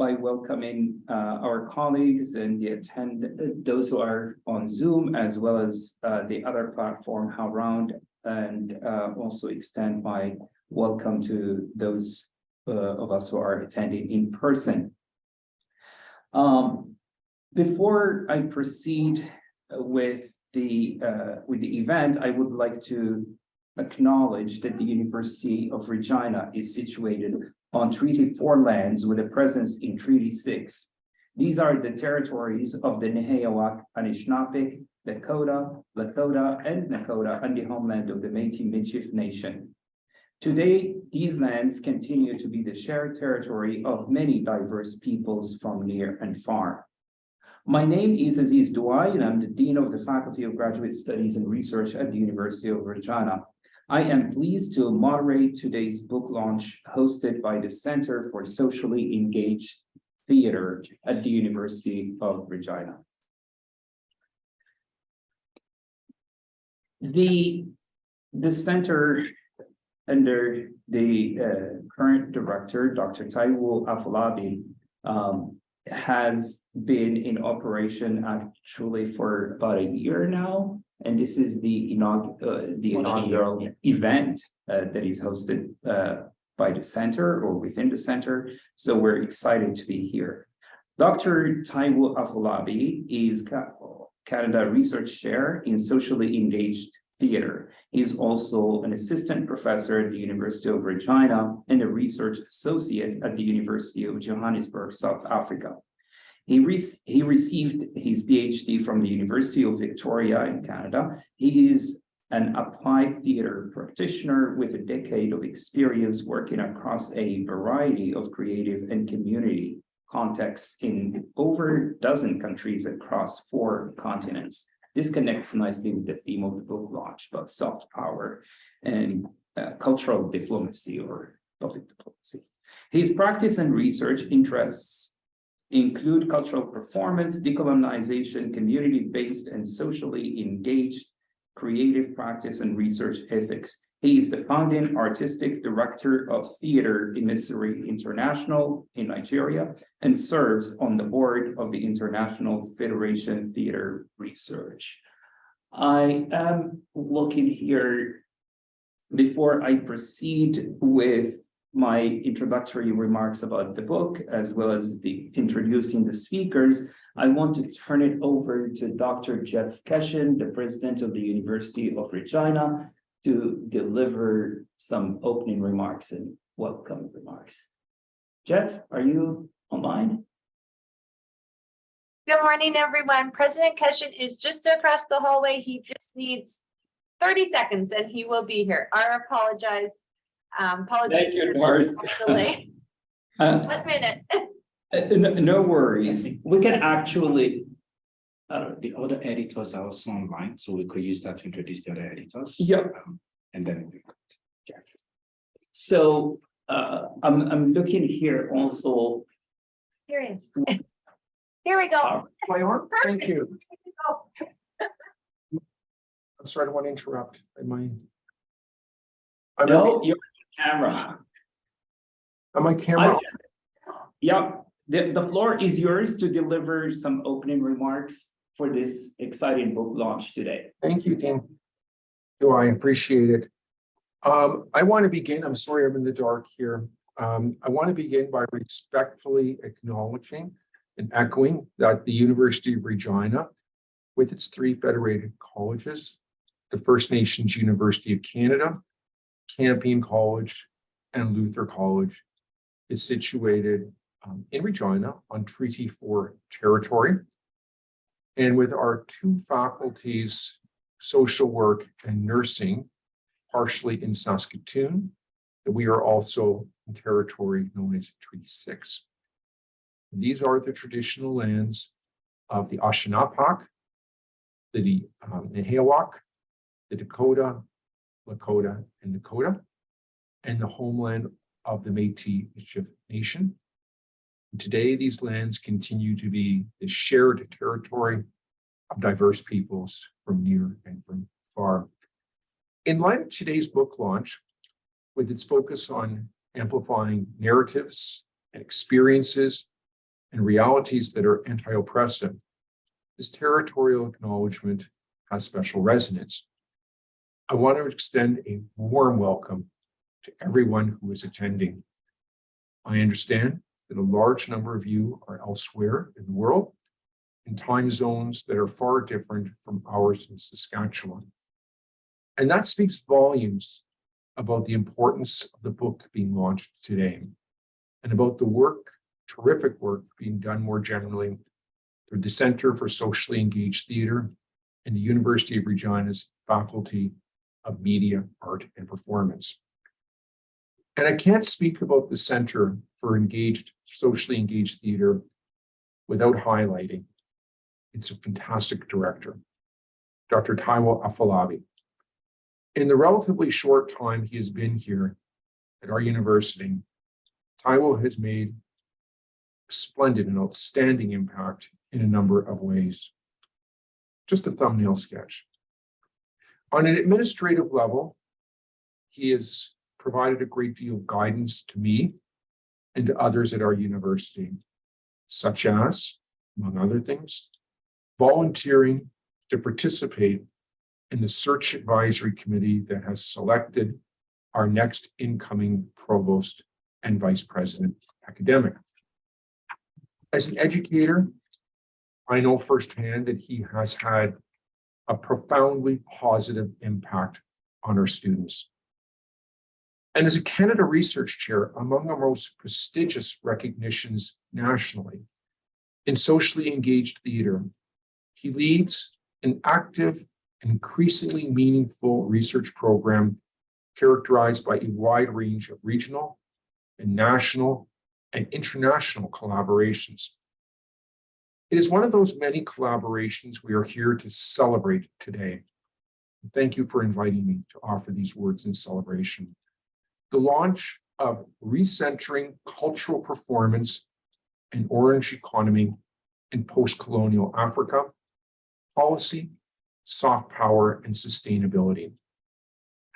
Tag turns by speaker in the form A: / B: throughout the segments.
A: by welcoming uh, our colleagues and the attend, those who are on Zoom as well as uh, the other platform, HowlRound, and uh, also extend my welcome to those uh, of us who are attending in person. Um, before I proceed with the uh, with the event, I would like to acknowledge that the University of Regina is situated on Treaty Four lands with a presence in Treaty Six. These are the territories of the Nehiyawak Anishinaabeg, Dakota, Lakota, and Nakota, and the homeland of the Métis Michif Nation. Today, these lands continue to be the shared territory of many diverse peoples from near and far. My name is Aziz Douai, and I'm the Dean of the Faculty of Graduate Studies and Research at the University of Regina. I am pleased to moderate today's book launch hosted by the Center for Socially Engaged Theater at the University of Regina. The, the center under the uh, current director, Dr. Taiwo Afolabi, um, has been in operation actually for about a year now. And this is the inaugural, uh, the inaugural event uh, that is hosted uh, by the center or within the center. So we're excited to be here. Dr. Taiwo Afolabi is Canada Research Chair in Socially Engaged Theater. He's also an assistant professor at the University of Regina and a research associate at the University of Johannesburg, South Africa. He, re he received his PhD from the University of Victoria in Canada. He is an applied theater practitioner with a decade of experience working across a variety of creative and community contexts in over a dozen countries across four continents. This connects nicely with the theme of the book launch about soft power and uh, cultural diplomacy or public diplomacy. His practice and research interests include cultural performance, decolonization, community-based and socially engaged creative practice and research ethics. He is the founding artistic director of Theater Emissary International in Nigeria and serves on the board of the International Federation Theater Research. I am looking here before I proceed with my introductory remarks about the book, as well as the introducing the speakers, I want to turn it over to Dr. Jeff Keshen, the president of the University of Regina, to deliver some opening remarks and welcome remarks. Jeff, are you online?
B: Good morning, everyone. President Keshen is just across the hallway. He just needs thirty seconds and he will be here. I apologize. Um, apologies.
A: you,
B: for
A: Doris.
B: delay.
A: Uh,
B: One minute.
A: uh, no, no worries. We can actually, uh,
C: The other editors are also online, so we could use that to introduce the other editors.
A: Yep.
C: Um, And then. we could- Jeff.
A: so, uh, I'm, I'm looking here also.
B: Here he is. Here we go.
A: uh,
D: thank you. I'm sorry, I don't want to interrupt. Am I? I'm
A: No,
D: on-
A: your camera.
D: On my camera,
A: Yep, the, the floor is yours to deliver some opening remarks for this exciting book launch today.
D: thank you, Dean. Do I appreciate it? Um, I want to begin, I'm sorry I'm in the dark here. Um, I want to begin by respectfully acknowledging and echoing that the University of Regina, with its three federated colleges, the First Nations University of Canada, Campion College, and Luther College, is situated um, in Regina on Treaty Four territory. And with our two faculties, social work and nursing, partially in Saskatoon, that we are also in territory known as Treaty Six. These are the traditional lands of the Ashunapak, the um, the Dakota, Lakota, and Dakota, and the homeland of the Métis Nation. And Today, these lands continue to be the shared territory of diverse peoples from near and from far. In light of today's book launch, with its focus on amplifying narratives and experiences and realities that are anti-oppressive, this territorial acknowledgement has special resonance. I want to extend a warm welcome to everyone who is attending. I understand that a large number of you are elsewhere in the world in time zones that are far different from ours in Saskatchewan. And that speaks volumes about the importance of the book being launched today and about the work, terrific work being done more generally through the Center for Socially Engaged Theatre and the University of Regina's Faculty of Media, Art and Performance. And I can't speak about the Center for Engaged, Socially Engaged Theatre without highlighting it's a fantastic director, Dr. Taiwo Afolabi. In the relatively short time he has been here at our university, Taiwo has made splendid and outstanding impact in a number of ways. Just a thumbnail sketch. On an administrative level, he has provided a great deal of guidance to me and to others at our university, such as, among other things, volunteering to participate in the search advisory committee that has selected our next incoming provost and vice president academic. As an educator, I know firsthand that he has had a profoundly positive impact on our students. And as a Canada Research Chair, among our most prestigious recognitions nationally, in socially engaged theater, he leads an active increasingly meaningful research program characterized by a wide range of regional and national and international collaborations. It is one of those many collaborations we are here to celebrate today. Thank you for inviting me to offer these words in celebration. The launch of Recentering Cultural Performance and Orange Economy in Post-Colonial Africa policy, soft power, and sustainability.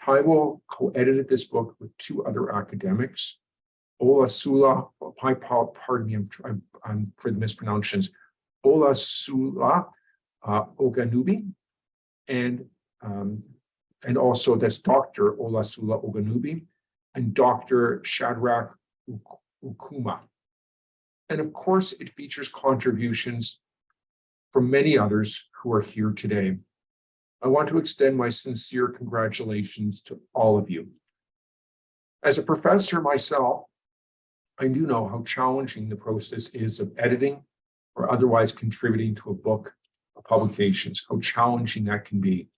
D: Taiwo co-edited this book with two other academics, Olusola, pardon me, I'm, I'm, I'm for the mispronunciations, Olusola uh, Ogunnubi, and um, and also that's Dr. Ola Sula Ogunnubi, and Dr. Shadrach Ukuma. And of course, it features contributions from many others who are here today. I want to extend my sincere congratulations to all of you. As a professor myself, I do know how challenging the process is of editing or otherwise contributing to a book or publications, how challenging that can be.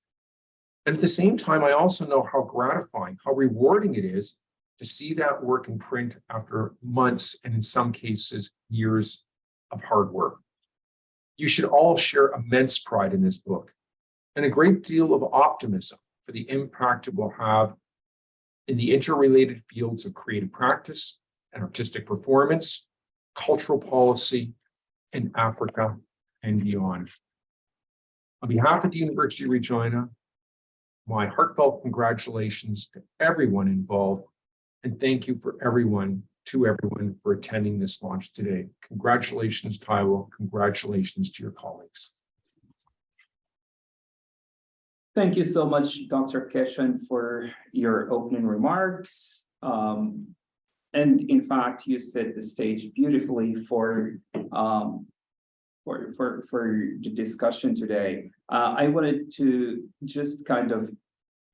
D: And at the same time, I also know how gratifying, how rewarding it is to see that work in print after months and in some cases, years of hard work. You should all share immense pride in this book and a great deal of optimism for the impact it will have in the interrelated fields of creative practice and artistic performance, cultural policy, in Africa and beyond. On behalf of the University of Regina, my heartfelt congratulations to everyone involved and thank you for everyone to everyone for attending this launch today. Congratulations, Taiwo. Congratulations to your colleagues.
A: Thank you so much, Dr. Keshen, for your opening remarks. Um, and in fact, you set the stage beautifully for um, for, for, for the discussion today. Uh, I wanted to just kind of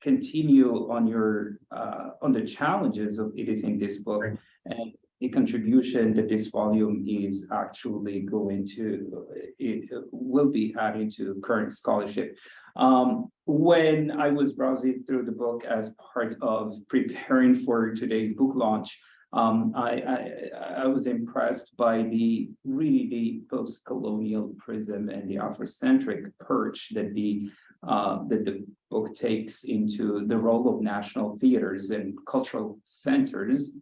A: continue on your uh, on the challenges of editing this book and the contribution that this volume is actually going to it will be adding to current scholarship. Um, when I was browsing through the book as part of preparing for today's book launch, um, I, I, I was impressed by the really the post-colonial prism and the Afrocentric perch that the uh, that the book takes into the role of national theaters and cultural centers,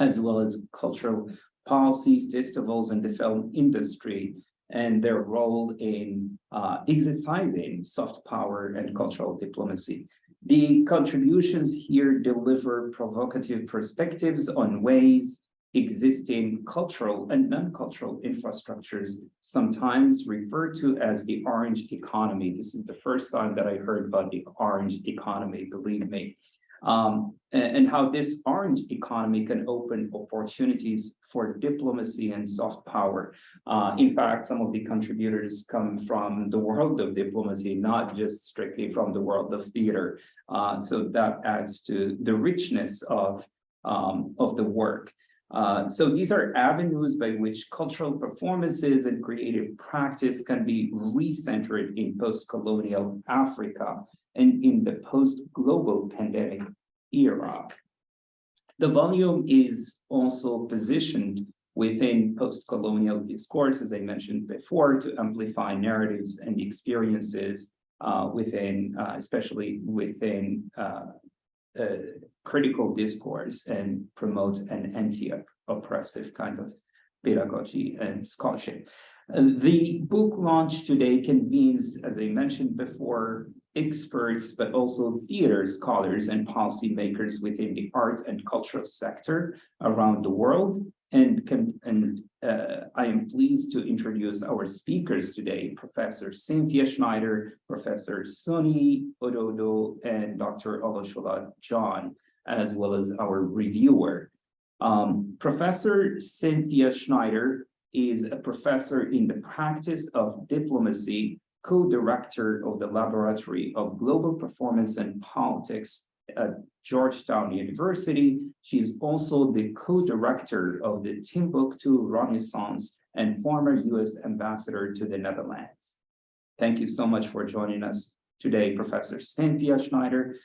A: as well as cultural policy, festivals, and the film industry, and their role in uh, exercising soft power and cultural diplomacy. The contributions here deliver provocative perspectives on ways existing cultural and non-cultural infrastructures, sometimes referred to as the orange economy. This is the first time that I heard about the orange economy, believe me. Um, a- and, how this orange economy can open opportunities for diplomacy and soft power. Uh, in fact, some of the contributors come from the world of diplomacy, not just strictly from the world of theater. Uh, so that adds to the richness of, um, of the work. Uh, so these are avenues by which cultural performances and creative practice can be recentered in post-colonial Africa and in the post-global pandemic era. The volume is also positioned within post-colonial discourse, as I mentioned before, to amplify narratives and experiences uh, within, uh, especially within uh, uh, critical discourse and promote an anti-oppressive kind of pedagogy and scholarship. Uh, the book launch today convenes, as I mentioned before, experts, but also theater scholars and policymakers within the art and cultural sector around the world. And can, and uh, I am pleased to introduce our speakers today, Professor Cynthia Schneider, Professor Sonny Ododo, and Dr. Oloshola John, as well as our reviewer. Um, Professor Cynthia Schneider is a professor in the practice of diplomacy, co-director of the Laboratory of Global Performance and Politics at Georgetown University. She is also the co-director of the Timbuktu Renaissance and former US ambassador to the Netherlands. Thank you so much for joining us today, Professor Cynthia Schneider.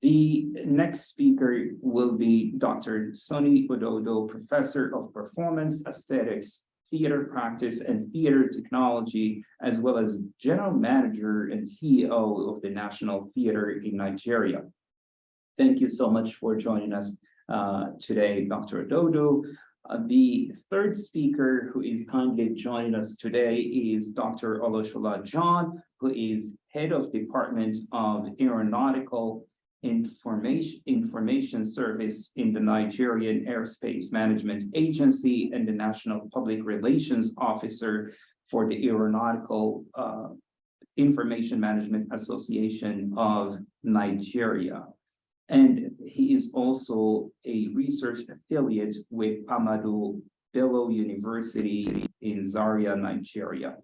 A: The next speaker will be Dr. Sonny Ododo, Professor of Performance Aesthetics, Theater Practice and Theater Technology, as well as General Manager and CEO of the National Theater in Nigeria. Thank you so much for joining us uh, today, Dr. Ododo. Uh, the third speaker who is kindly joining us today is Dr. Oloshola John, who is Head of Department of Aeronautical Information, Information Service in the Nigerian Airspace Management Agency and the National Public Relations Officer for the Aeronautical uh, Information Management Association of Nigeria. And he is also a research affiliate with Ahmadu Bello University in Zaria, Nigeria.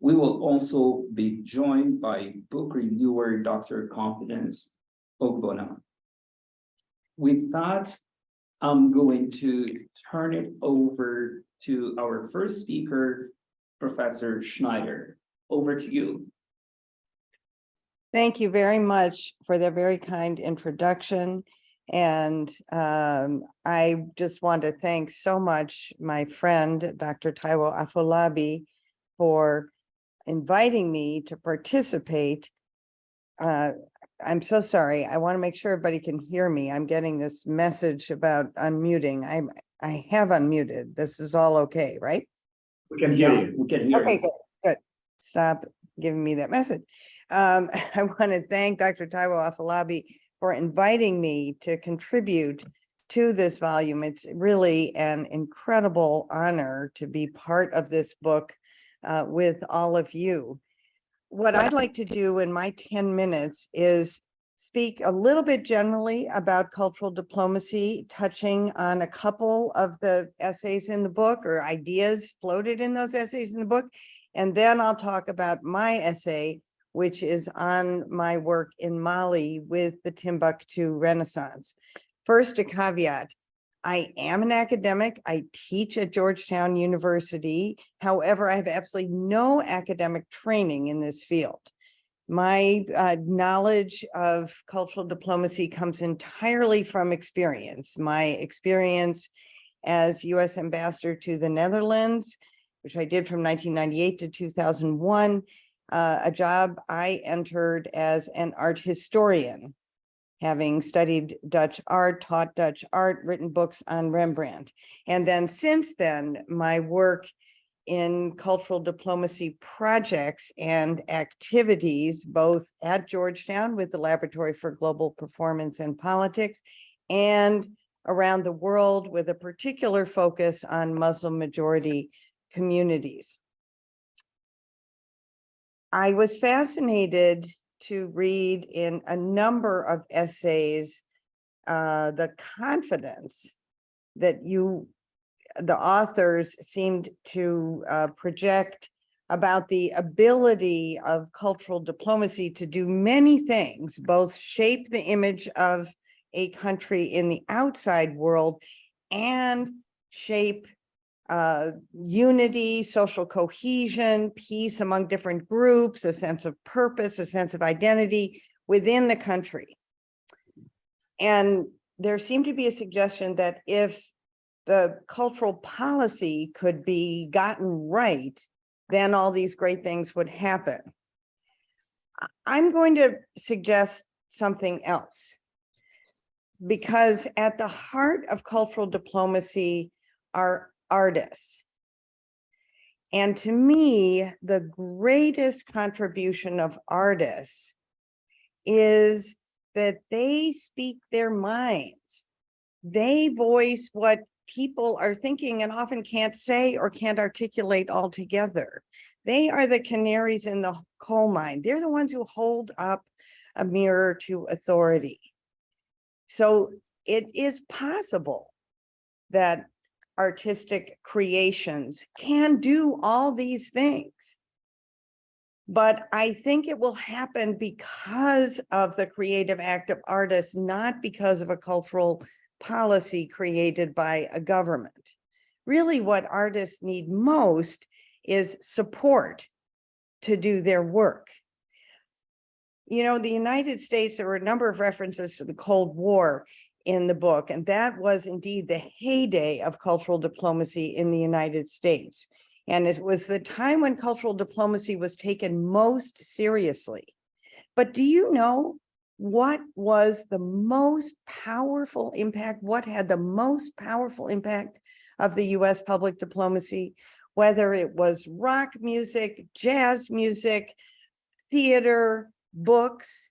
A: We will also be joined by book reviewer, Dr. Confidence Ogbona. With that, I'm going to turn it over to our first speaker, Professor Schneider. Over to you.
E: Thank you very much for the very kind introduction. And um, I just want to thank so much my friend, Dr. Taiwo Afolabi, for inviting me to participate. Uh, I'm so sorry. I want to make sure everybody can hear me. I'm getting this message about unmuting. I'm, I have unmuted. This is all okay, right?
A: We can hear you. We can hear
E: Okay,
A: you.
E: good, good. Stop giving me that message. Um, I want to thank Dr. Taiwo Afolabi for inviting me to contribute to this volume. It's really an incredible honor to be part of this book uh, with all of you. What I'd like to do in my 10 minutes is speak a little bit generally about cultural diplomacy, touching on a couple of the essays in the book or ideas floated in those essays in the book. And then I'll talk about my essay, which is on my work in Mali with the Timbuktu Renaissance. First, a caveat. I am an academic. I teach at Georgetown University. However, I have absolutely no academic training in this field. My uh, knowledge of cultural diplomacy comes entirely from experience. My experience as US ambassador to the Netherlands, which I did from 1998 to 2001, uh, a job I entered as an art historian, having studied Dutch art, taught Dutch art, written books on Rembrandt. And then since then, my work in cultural diplomacy projects and activities, both at Georgetown with the Laboratory for Global Performance and Politics and around the world with a particular focus on Muslim majority communities. I was fascinated to read in a number of essays uh, the confidence that you, the authors seemed to uh, project about the ability of cultural diplomacy to do many things, both shape the image of a country in the outside world and shape uh, unity, social cohesion, peace among different groups, a sense of purpose, a sense of identity within the country. And there seemed to be a suggestion that if the cultural policy could be gotten right, then all these great things would happen. I'm going to suggest something else. Because at the heart of cultural diplomacy are artists. And to me, the greatest contribution of artists is that they speak their minds. They voice what people are thinking and often can't say or can't articulate altogether. They are the canaries in the coal mine. They're the ones who hold up a mirror to authority. So it is possible that artistic creations can do all these things. But I think it will happen because of the creative act of artists, not because of a cultural policy created by a government. Really, what artists need most is support to do their work. You know, the United States, there were a number of references to the Cold War in the book, and that was indeed the heyday of cultural diplomacy in the United States. And it was the time when cultural diplomacy was taken most seriously. But do you know what was the most powerful impact? What had the most powerful impact of the US public diplomacy? Whether it was rock music, jazz music, theater, books.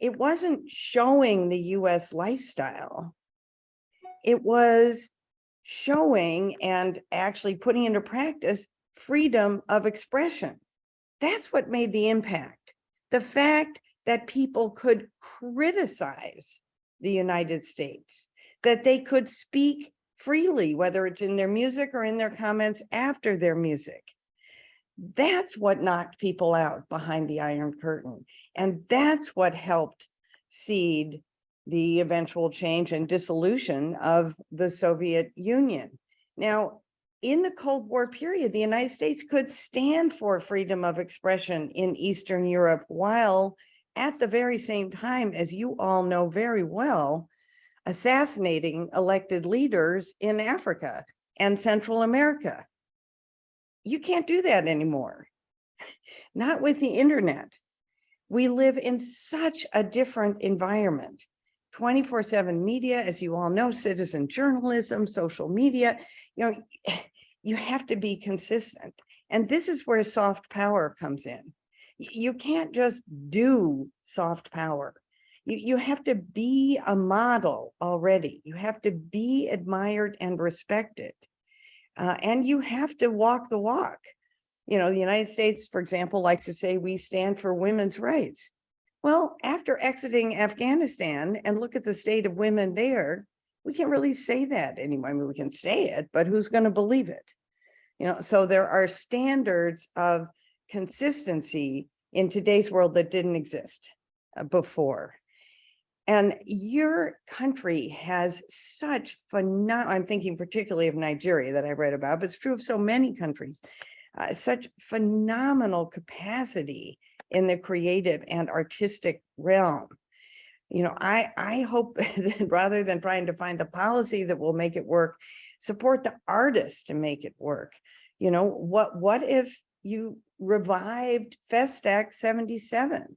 E: It wasn't showing the US lifestyle. It was showing and actually putting into practice freedom of expression. That's what made the impact. The fact that people could criticize the United States, that they could speak freely, whether it's in their music or in their comments after their music. That's what knocked people out behind the Iron Curtain. And that's what helped seed the eventual change and dissolution of the Soviet Union. Now, in the Cold War period, the United States could stand for freedom of expression in Eastern Europe while at the very same time, as you all know very well, assassinating elected leaders in Africa and Central America. You can't do that anymore. Not with the internet. We live in such a different environment. 24 seven media, as you all know, citizen journalism, social media, you know, you have to be consistent. And this is where soft power comes in. You can't just do soft power. You, you have to be a model already. You have to be admired and respected. Uh, and you have to walk the walk. You know, the United States, for example, likes to say we stand for women's rights. Well, after exiting Afghanistan and look at the state of women there, we can't really say that anymore. I mean, we can say it, but who's going to believe it? You know, so there are standards of consistency in today's world that didn't exist uh, before. And your country has such phenomenal, I'm thinking particularly of Nigeria that I read about, but it's true of so many countries, uh, such phenomenal capacity in the creative and artistic realm. You know, I, I hope that rather than trying to find the policy that will make it work, support the artists to make it work. You know, what, what if you revived Festac 77?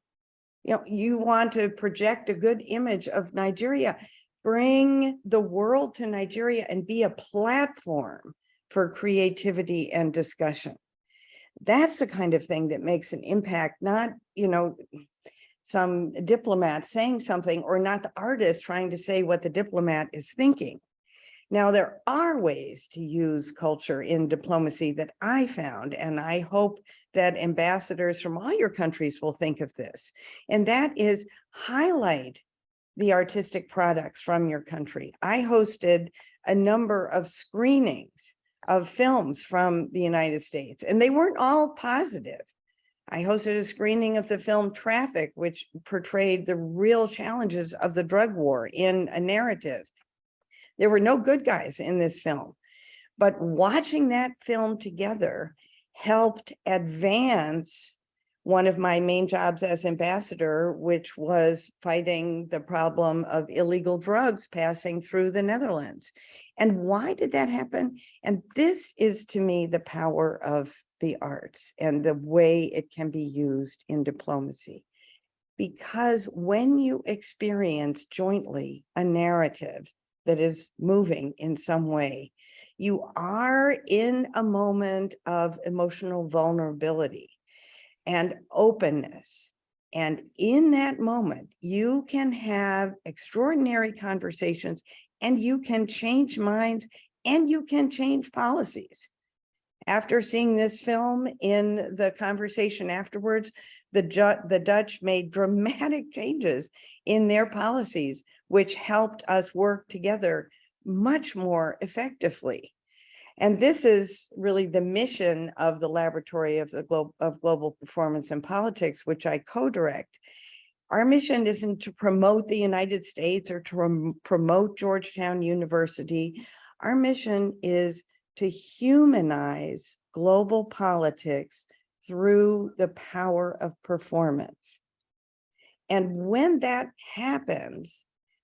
E: You know, you want to project a good image of Nigeria, bring the world to Nigeria and be a platform for creativity and discussion. That's the kind of thing that makes an impact, not, you know, some diplomat saying something or not the artist trying to say what the diplomat is thinking. Now, there are ways to use culture in diplomacy that I found, and I hope that ambassadors from all your countries will think of this. And that is highlight the artistic products from your country. I hosted a number of screenings of films from the United States, and they weren't all positive. I hosted a screening of the film Traffic, which portrayed the real challenges of the drug war in a narrative. There were no good guys in this film, but watching that film together helped advance one of my main jobs as ambassador, which was fighting the problem of illegal drugs passing through the Netherlands. And why did that happen? And this is to me the power of the arts and the way it can be used in diplomacy. Because when you experience jointly a narrative that is moving in some way, you are in a moment of emotional vulnerability and openness. And in that moment, you can have extraordinary conversations and you can change minds and you can change policies. After seeing this film in the conversation afterwards, the the Dutch made dramatic changes in their policies, which helped us work together much more effectively. And this is really the mission of the Laboratory of the Globe of Global Performance and Politics, which I co-direct. Our mission isn't to promote the United States or to promote Georgetown University. Our mission is to humanize global politics through the power of performance. And when that happens,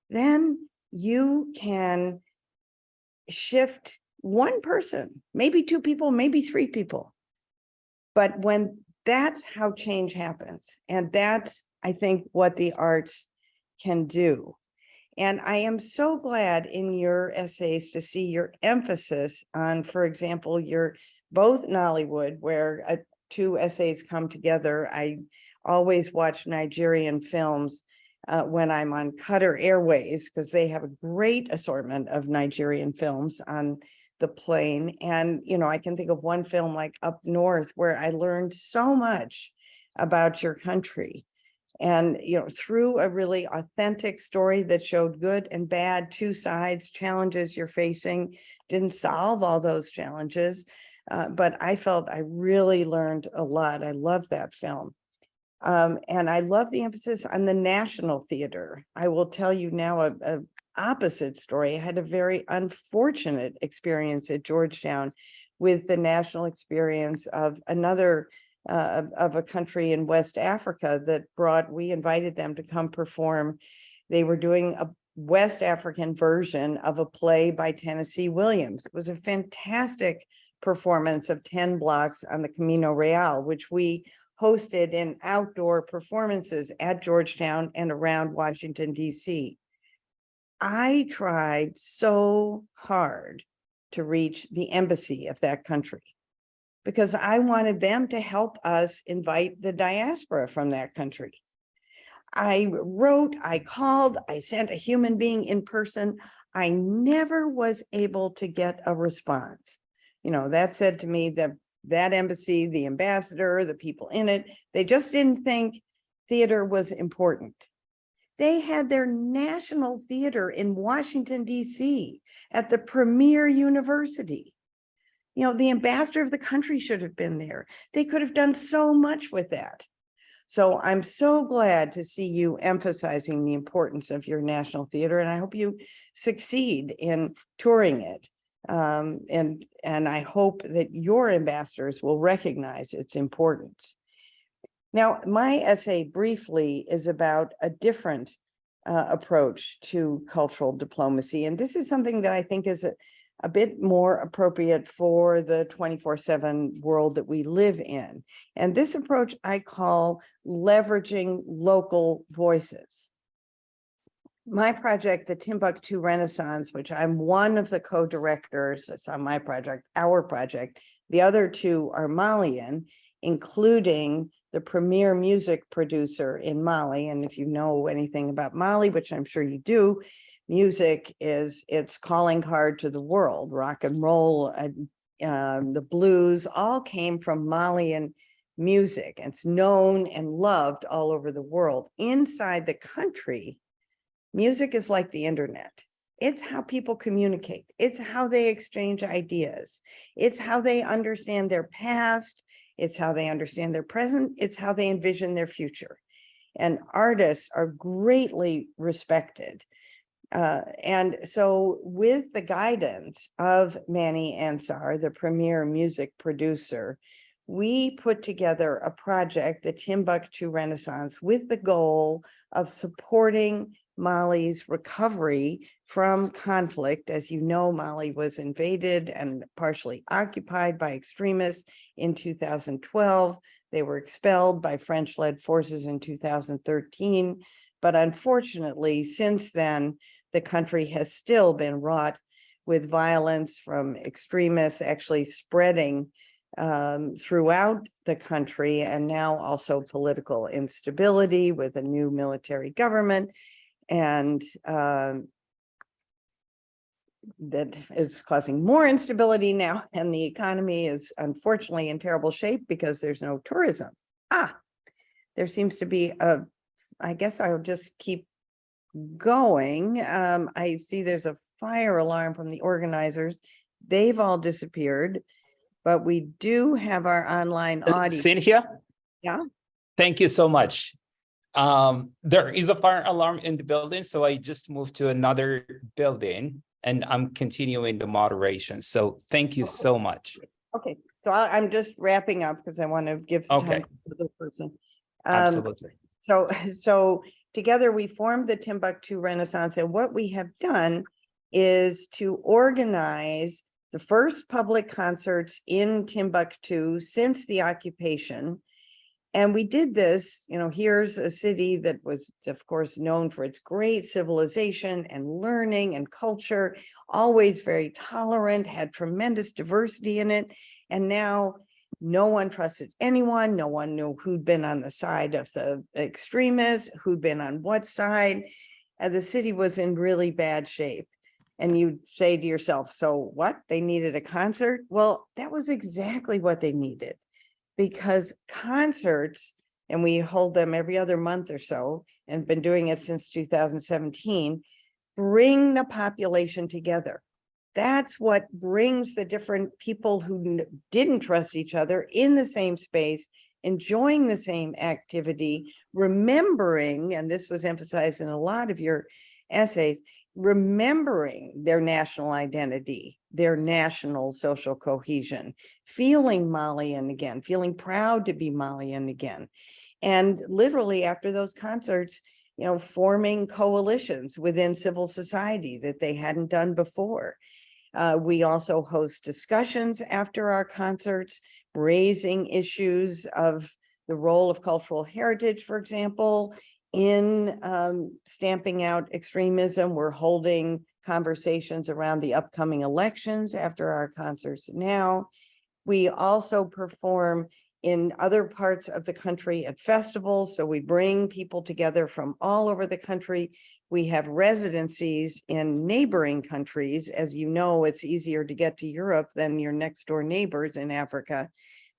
E: then you can shift one person, maybe two people, maybe three people. But when that's how change happens, and that's, I think, what the arts can do. And I am so glad in your essays to see your emphasis on, for example, your both Nollywood, where uh, two essays come together. I always watch Nigerian films uh, when I'm on Qatar Airways because they have a great assortment of Nigerian films on the plane. And, you know, I can think of one film like Up North where I learned so much about your country. And, you know, through a really authentic story that showed good and bad, two sides, challenges you're facing, didn't solve all those challenges. Uh, but I felt I really learned a lot. I love that film. Um, and I love the emphasis on the National Theater. I will tell you now a, a opposite story. I had a very unfortunate experience at Georgetown with the national experience of another uh, of- a country in West Africa that brought, we invited them to come perform. They were doing a West African version of a play by Tennessee Williams. It was a fantastic performance of 10 blocks on the Camino Real, which we hosted in outdoor performances at Georgetown and around Washington DC. I tried so hard to reach the embassy of that country because I wanted them to help us invite the diaspora from that country. I wrote, I called, I sent a human being in person. I never was able to get a response. You know, that said to me that that embassy, the ambassador, the people in it, they just didn't think theater was important. They had their national theater in Washington DC at the premier university. You know, the ambassador of the country should have been there. They could have done so much with that. So I'm so glad to see you emphasizing the importance of your national theater, and I hope you succeed in touring it. Um, and, and I hope that your ambassadors will recognize its importance. Now, my essay briefly is about a different uh, approach to cultural diplomacy, and this is something that I think is a, a bit more appropriate for the 24/7 world that we live in. And this approach I call leveraging local voices. My project, the Timbuktu Renaissance, which I'm one of the co-directors, it's on my project, our project. The other two are Malian, including the premier music producer in Mali. And if you know anything about Mali, which I'm sure you do, music is its calling card to the world. Rock and roll, uh, the blues, all came from Malian music. It's known and loved all over the world. Inside the country, music is like the internet. It's how people communicate. It's how they exchange ideas. It's how they understand their past. It's how they understand their present. It's how they envision their future. And artists are greatly respected. Uh, and so with the guidance of Manny Ansar, the premier music producer, we put together a project, the Timbuktu Renaissance, with the goal of supporting Mali's recovery from conflict. As you know, Mali was invaded and partially occupied by extremists in 2012. They were expelled by French-led forces in 2013. But unfortunately, since then, the country has still been wrought with violence from extremists actually spreading um, throughout the country and now also political instability with a new military government and um, that is causing more instability now and the economy is unfortunately in terrible shape because there's no tourism. Ah, there seems to be a, I guess I'll just keep going. Um, I see there's a fire alarm from the organizers. They've all disappeared, but we do have our online
A: Uh,
E: audience.
A: Cynthia?
E: Yeah?
A: Thank you so much. Um, there is a fire alarm in the building, so I just moved to another building and I'm continuing the moderation. So thank you so much.
E: Okay, so I, I'm just wrapping up because I want to give some
A: Okay.
E: time to the person. Um,
A: Absolutely.
E: So, so together we formed the Timbuktu Renaissance and what we have done is to organize the first public concerts in Timbuktu since the occupation. And we did this, you know, here's a city that was, of course, known for its great civilization and learning and culture, always very tolerant, had tremendous diversity in it. And now no one trusted anyone. No one knew who'd been on the side of the extremists, who'd been on what side. And the city was in really bad shape. And you'd say to yourself, so what? They needed a concert? Well, that was exactly what they needed. Because concerts, and we hold them every other month or so, and been doing it since 2017, bring the population together. That's what brings the different people who didn't trust each other in the same space, enjoying the same activity, remembering, and this was emphasized in a lot of your essays, remembering their national identity, their national social cohesion, feeling Malian again, feeling proud to be Malian again. And literally after those concerts, you know, forming coalitions within civil society that they hadn't done before. Uh, we also host discussions after our concerts, raising issues of the role of cultural heritage, for example, in um, stamping out extremism. We're holding conversations around the upcoming elections after our concerts now. We also perform in other parts of the country at festivals. So we bring people together from all over the country. We have residencies in neighboring countries. As you know, it's easier to get to Europe than your next door neighbors in Africa.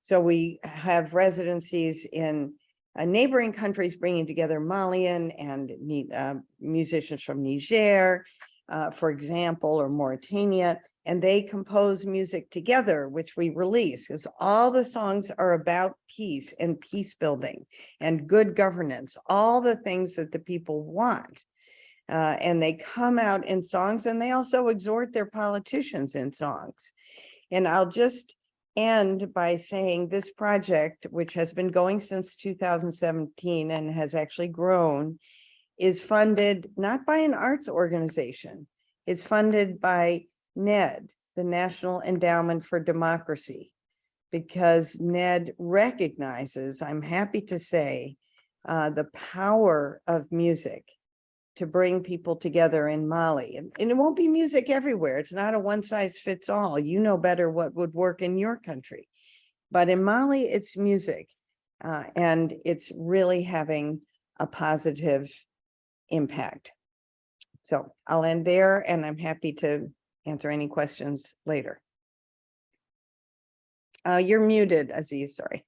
E: So we have residencies in uh, neighboring countries, bringing together Malian and uh, musicians from Niger, uh, for example, or Mauritania, and they compose music together, which we release, because all the songs are about peace and peace building and good governance, all the things that the people want. Uh, and they come out in songs and they also exhort their politicians in songs. And I'll just end by saying this project, which has been going since 2017 and has actually grown, is funded not by an arts organization. It's funded by NED, the National Endowment for Democracy. Because NED recognizes, I'm happy to say, uh, the power of music to bring people together in Mali. And, and it won't be music everywhere. It's not a one size fits all. You know better what would work in your country. But in Mali, it's music. Uh, and it's really having a positive impact. So I'll end there and I'm happy to answer any questions later. Uh, you're muted, Aziz, sorry.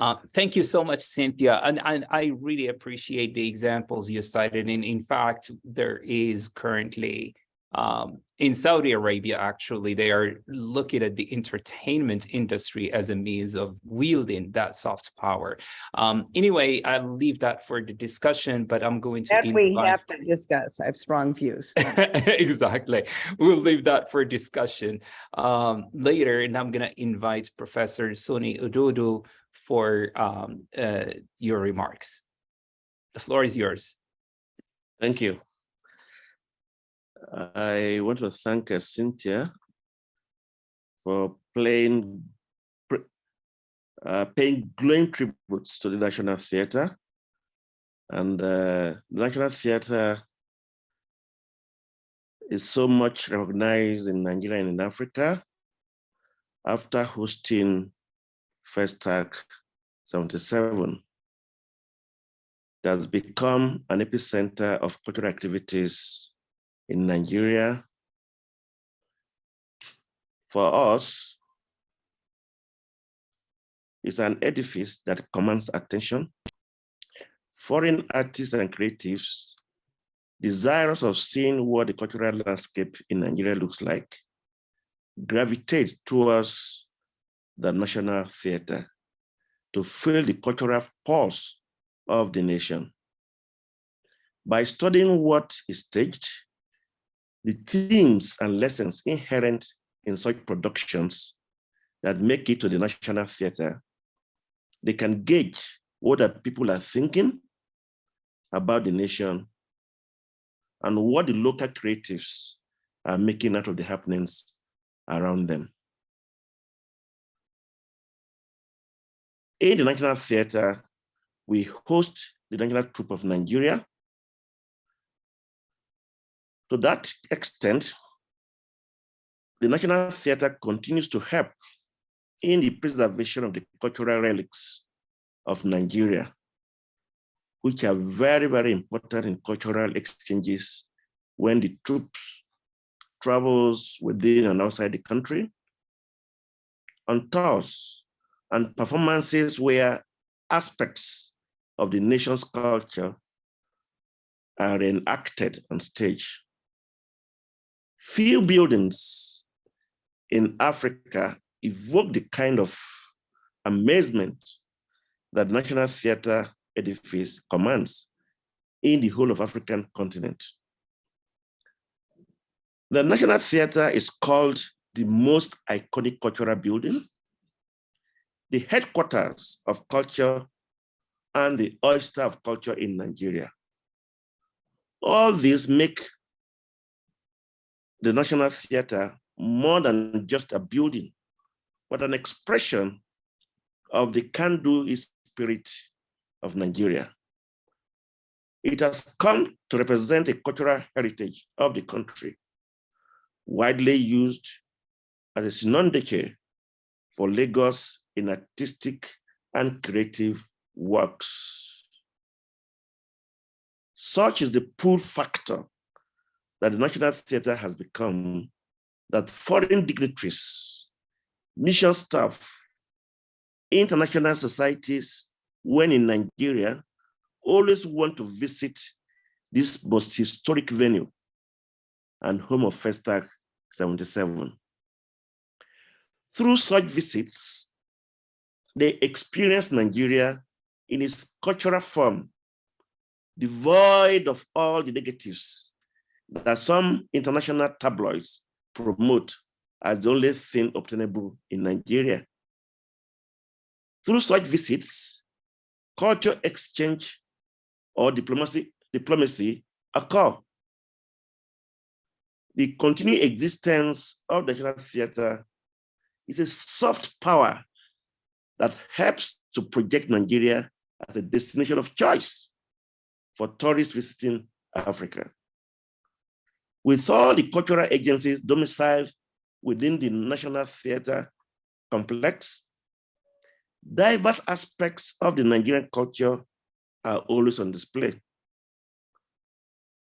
A: Uh, thank you so much, Cynthia. And, and I really appreciate the examples you cited. And in fact, there is currently um, in Saudi Arabia, actually, they are looking at the entertainment industry as a means of wielding that soft power. Um, anyway, I'll leave that for the discussion, but I'm going to.
E: That we have to discuss. I have strong views.
A: Exactly. We'll leave that for discussion um, later, and I'm gonna invite Professor Soni Ododo for um, uh, your remarks. The floor is yours.
F: Thank you. I want to thank uh, Cynthia for playing, uh, paying glowing tributes to the National Theatre. And uh, the National Theatre is so much recognized in Nigeria and in Africa after hosting Festac 77 it has become an epicenter of cultural activities in Nigeria. For us, it's an edifice that commands attention. Foreign artists and creatives desirous of seeing what the cultural landscape in Nigeria looks like gravitate towards the National Theatre to feel the cultural pulse of the nation. By studying what is staged, the themes and lessons inherent in such productions that make it to the National Theatre, they can gauge what the people are thinking about the nation and what the local creatives are making out of the happenings around them. In the National Theatre, we host the National Troupe of Nigeria. To that extent, the National Theatre continues to help in the preservation of the cultural relics of Nigeria, which are very, very important in cultural exchanges when the troops travels within and outside the country, on tours and performances where aspects of the nation's culture are enacted on stage. Few buildings in Africa evoke the kind of amazement that National Theatre edifice commands in the whole of African continent. The National Theatre is called the most iconic cultural building, the headquarters of culture and the oyster of culture in Nigeria. All these make the National Theatre more than just a building, but an expression of the can-do spirit of Nigeria. It has come to represent a cultural heritage of the country, widely used as a synonymous for Lagos in artistic and creative works. Such is the pull factor that the National Theatre has become that foreign dignitaries, mission staff, international societies, when in Nigeria, always want to visit this most historic venue and home of Festac 77. Through such visits, they experience Nigeria in its cultural form, devoid of all the negatives that some international tabloids promote as the only thing obtainable in Nigeria. Through such visits, culture exchange or diplomacy, diplomacy occur. The continued existence of the Theatre is a soft power that helps to project Nigeria as a destination of choice for tourists visiting Africa. With all the cultural agencies domiciled within the National Theatre complex, diverse aspects of the Nigerian culture are always on display.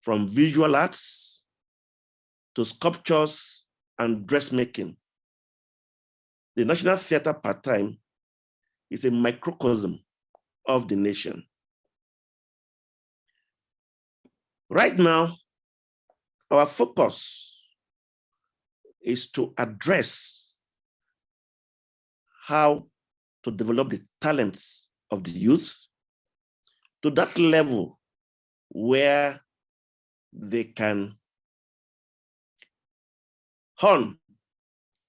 F: From visual arts to sculptures and dressmaking. The National Theatre part-time is a microcosm of the nation. Right now, our focus is to address how to develop the talents of the youth to that level where they can hone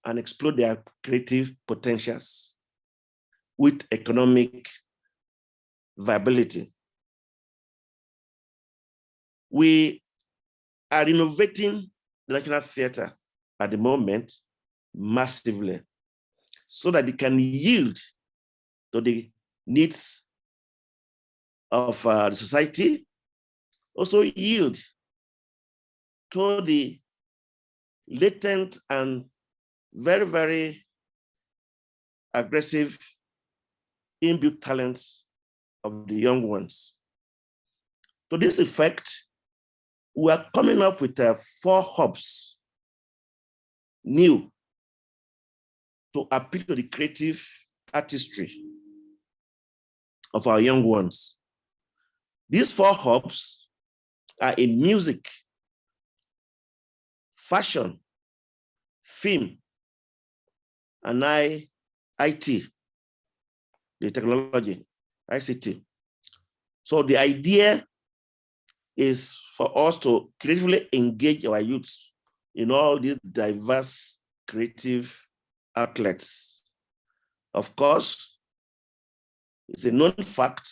F: and explore their creative potentials with economic viability. We are innovating the National Theatre at the moment massively so that it can yield to the needs of uh, the society, also yield to the latent and very, very aggressive inbuilt talents of the young ones. To this effect, we are coming up with uh, four hubs new to appeal to the creative artistry of our young ones. These four hubs are in music, fashion, film, and I, IT, the technology, ICT. So the idea is for us to creatively engage our youths in all these diverse creative outlets. Of course, it's a known fact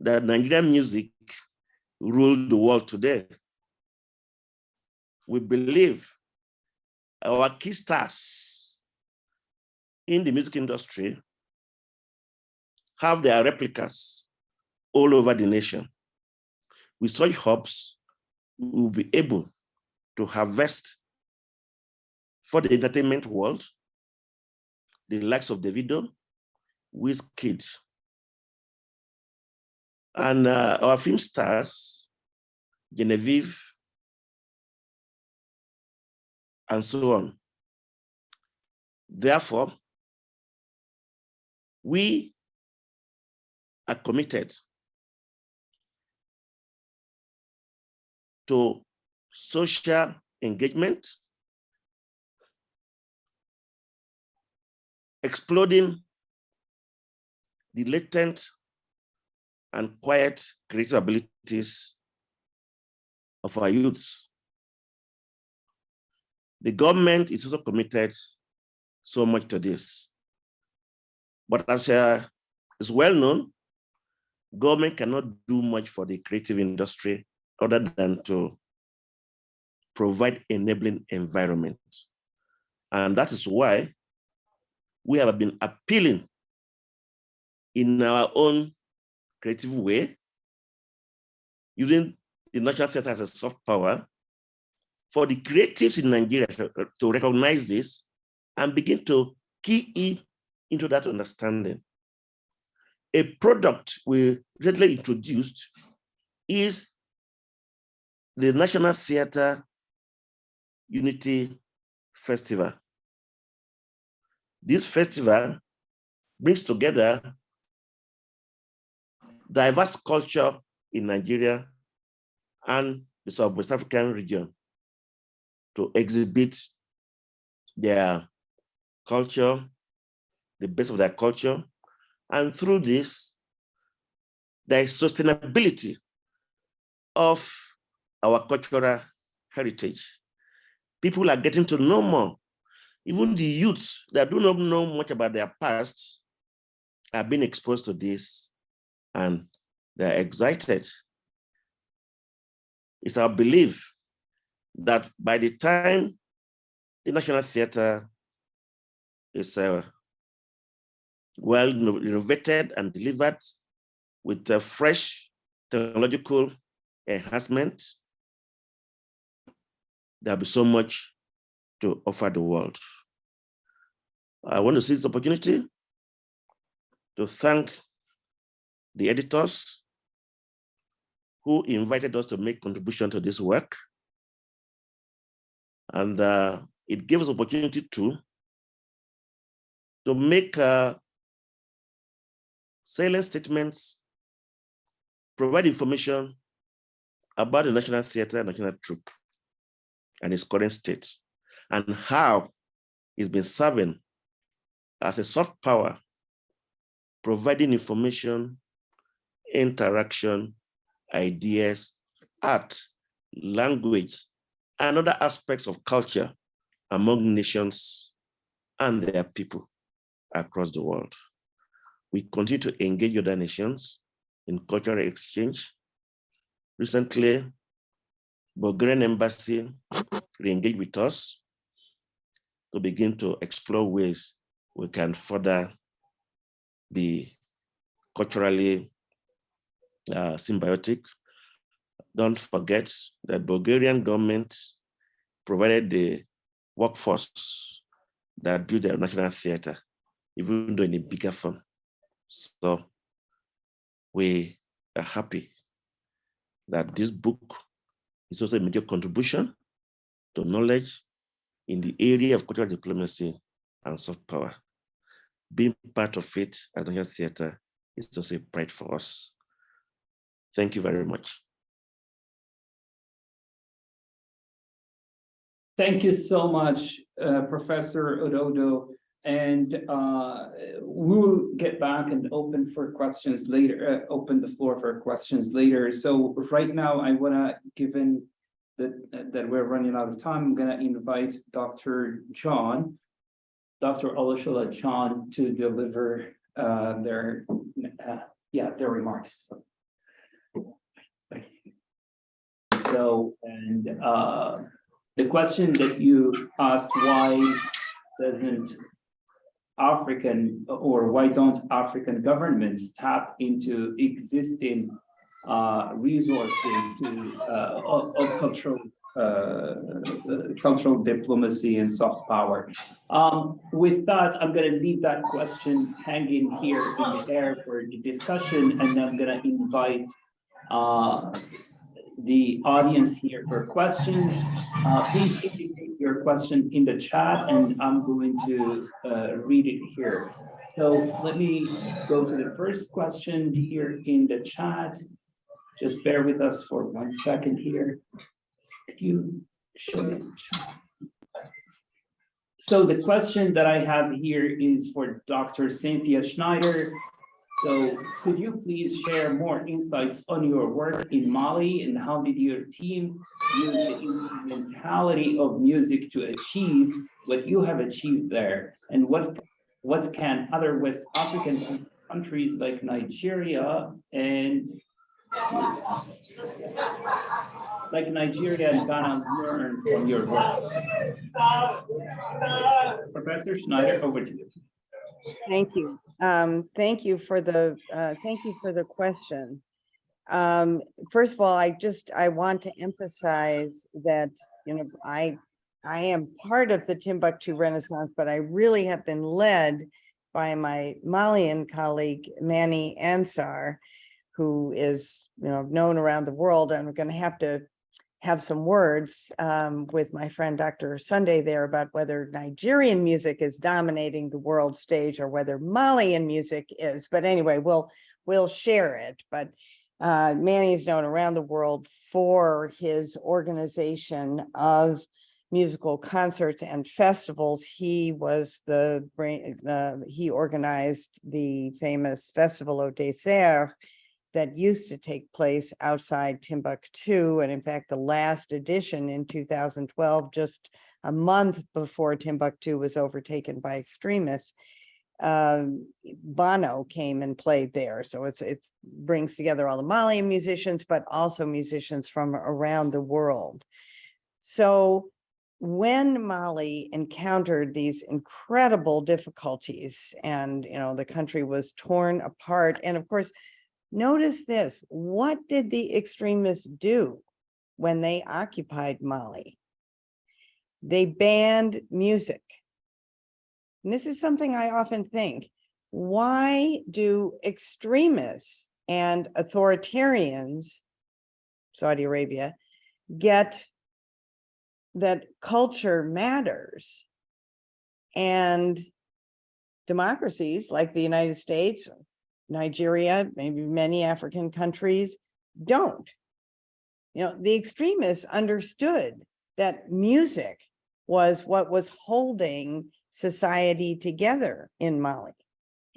F: that Nigerian music ruled the world today. We believe our key stars in the music industry have their replicas all over the nation. With such hubs, we will be able to harvest for the entertainment world, the likes of Davido, Wizkid, and uh, our film stars, Genevieve, and so on. Therefore, we are committed to social engagement, exploding the latent and quiet creative abilities of our youth. The government is also committed so much to this. But as uh, is well known, government cannot do much for the creative industry other than to provide enabling environment. And that is why we have been appealing in our own creative way, using the national theater as a soft power for the creatives in Nigeria to, recognize this and begin to key in into that understanding. A product we recently introduced is the National Theatre Unity Festival. This festival brings together diverse culture in Nigeria and the Southwest African region to exhibit their culture, the best of their culture. And through this, there is sustainability of our cultural heritage. People are getting to know more. Even the youths that do not know much about their past are being exposed to this and they're excited. It's our belief that by the time the National Theatre is uh, well renovated and delivered with a fresh technological enhancement, there'll be so much to offer the world. I want to seize this opportunity to thank the editors who invited us to make contribution to this work. And uh, it gave us opportunity to, to make uh, salient statements, provide information about the National Theatre and National Troupe and its current state, and how it's been serving as a soft power, providing information, interaction, ideas, art, language, and other aspects of culture among nations and their people across the world. We continue to engage other nations in cultural exchange. Recently, Bulgarian embassy re-engaged with us to begin to explore ways we can further be culturally uh, symbiotic. Don't forget that Bulgarian government provided the workforce that built the national theater, even though in a bigger form. So we are happy that this book is also a major contribution to knowledge in the area of cultural diplomacy and soft power. Being part of it as National Theatre is also a pride for us. Thank you very much.
A: Thank you so much, uh, Professor Ododo. And uh, we will get back and open for questions later, uh, open the floor for questions later. So right now, I want to, given that, that we're running out of time, I'm to invite Dr. John, Dr. Olusola John to deliver uh, their, uh, yeah, their remarks. So, and uh, the question that you asked, why doesn't African or why don't African governments tap into existing uh, resources to uh, of, of cultural uh, cultural diplomacy and soft power. Um, with that, I'm going to leave that question hanging here in the air for the discussion, and I'm going to invite uh, the audience here for questions. Uh, please indicate your question in the chat and I'm going to uh, read it here. So let me go to the first question here in the chat. Just bear with us for one second here. Could you show the chat? So the question that I have here is for Dr. Cynthia Schneider. So could you please share more insights on your work in Mali and how did your team use the instrumentality of music to achieve what you have achieved there? And what, what can other West African countries like Nigeria and like Nigeria and Ghana learn from your work? Professor Schneider, over to you.
E: Thank you. Um, thank you for the, uh, thank you for the question. Um, first of all, I just, I want to emphasize that, you know, I, I am part of the Timbuktu Renaissance, but I really have been led by my Malian colleague, Manny Ansar, who is, you know, known around the world. and I'm going to have to have some words um, with my friend Dr. Sunday there about whether Nigerian music is dominating the world stage or whether Malian music is. But anyway, we'll we'll share it. But uh, Manny is known around the world for his organization of musical concerts and festivals. He was the brain, uh, he organized the famous Festival of Desert that used to take place outside Timbuktu. And in fact, the last edition in 2012, just a month before Timbuktu was overtaken by extremists, um, Bono came and played there. So it's it brings together all the Malian musicians, but also musicians from around the world. So when Mali encountered these incredible difficulties and, you know, the country was torn apart. And of course, Notice this, what did the extremists do when they occupied Mali? They banned music. And this is something I often think. why do extremists and authoritarians, Saudi Arabia, get that culture matters? And democracies like the United States, Nigeria, maybe many African countries don't. You know, the extremists understood that music was what was holding society together in Mali.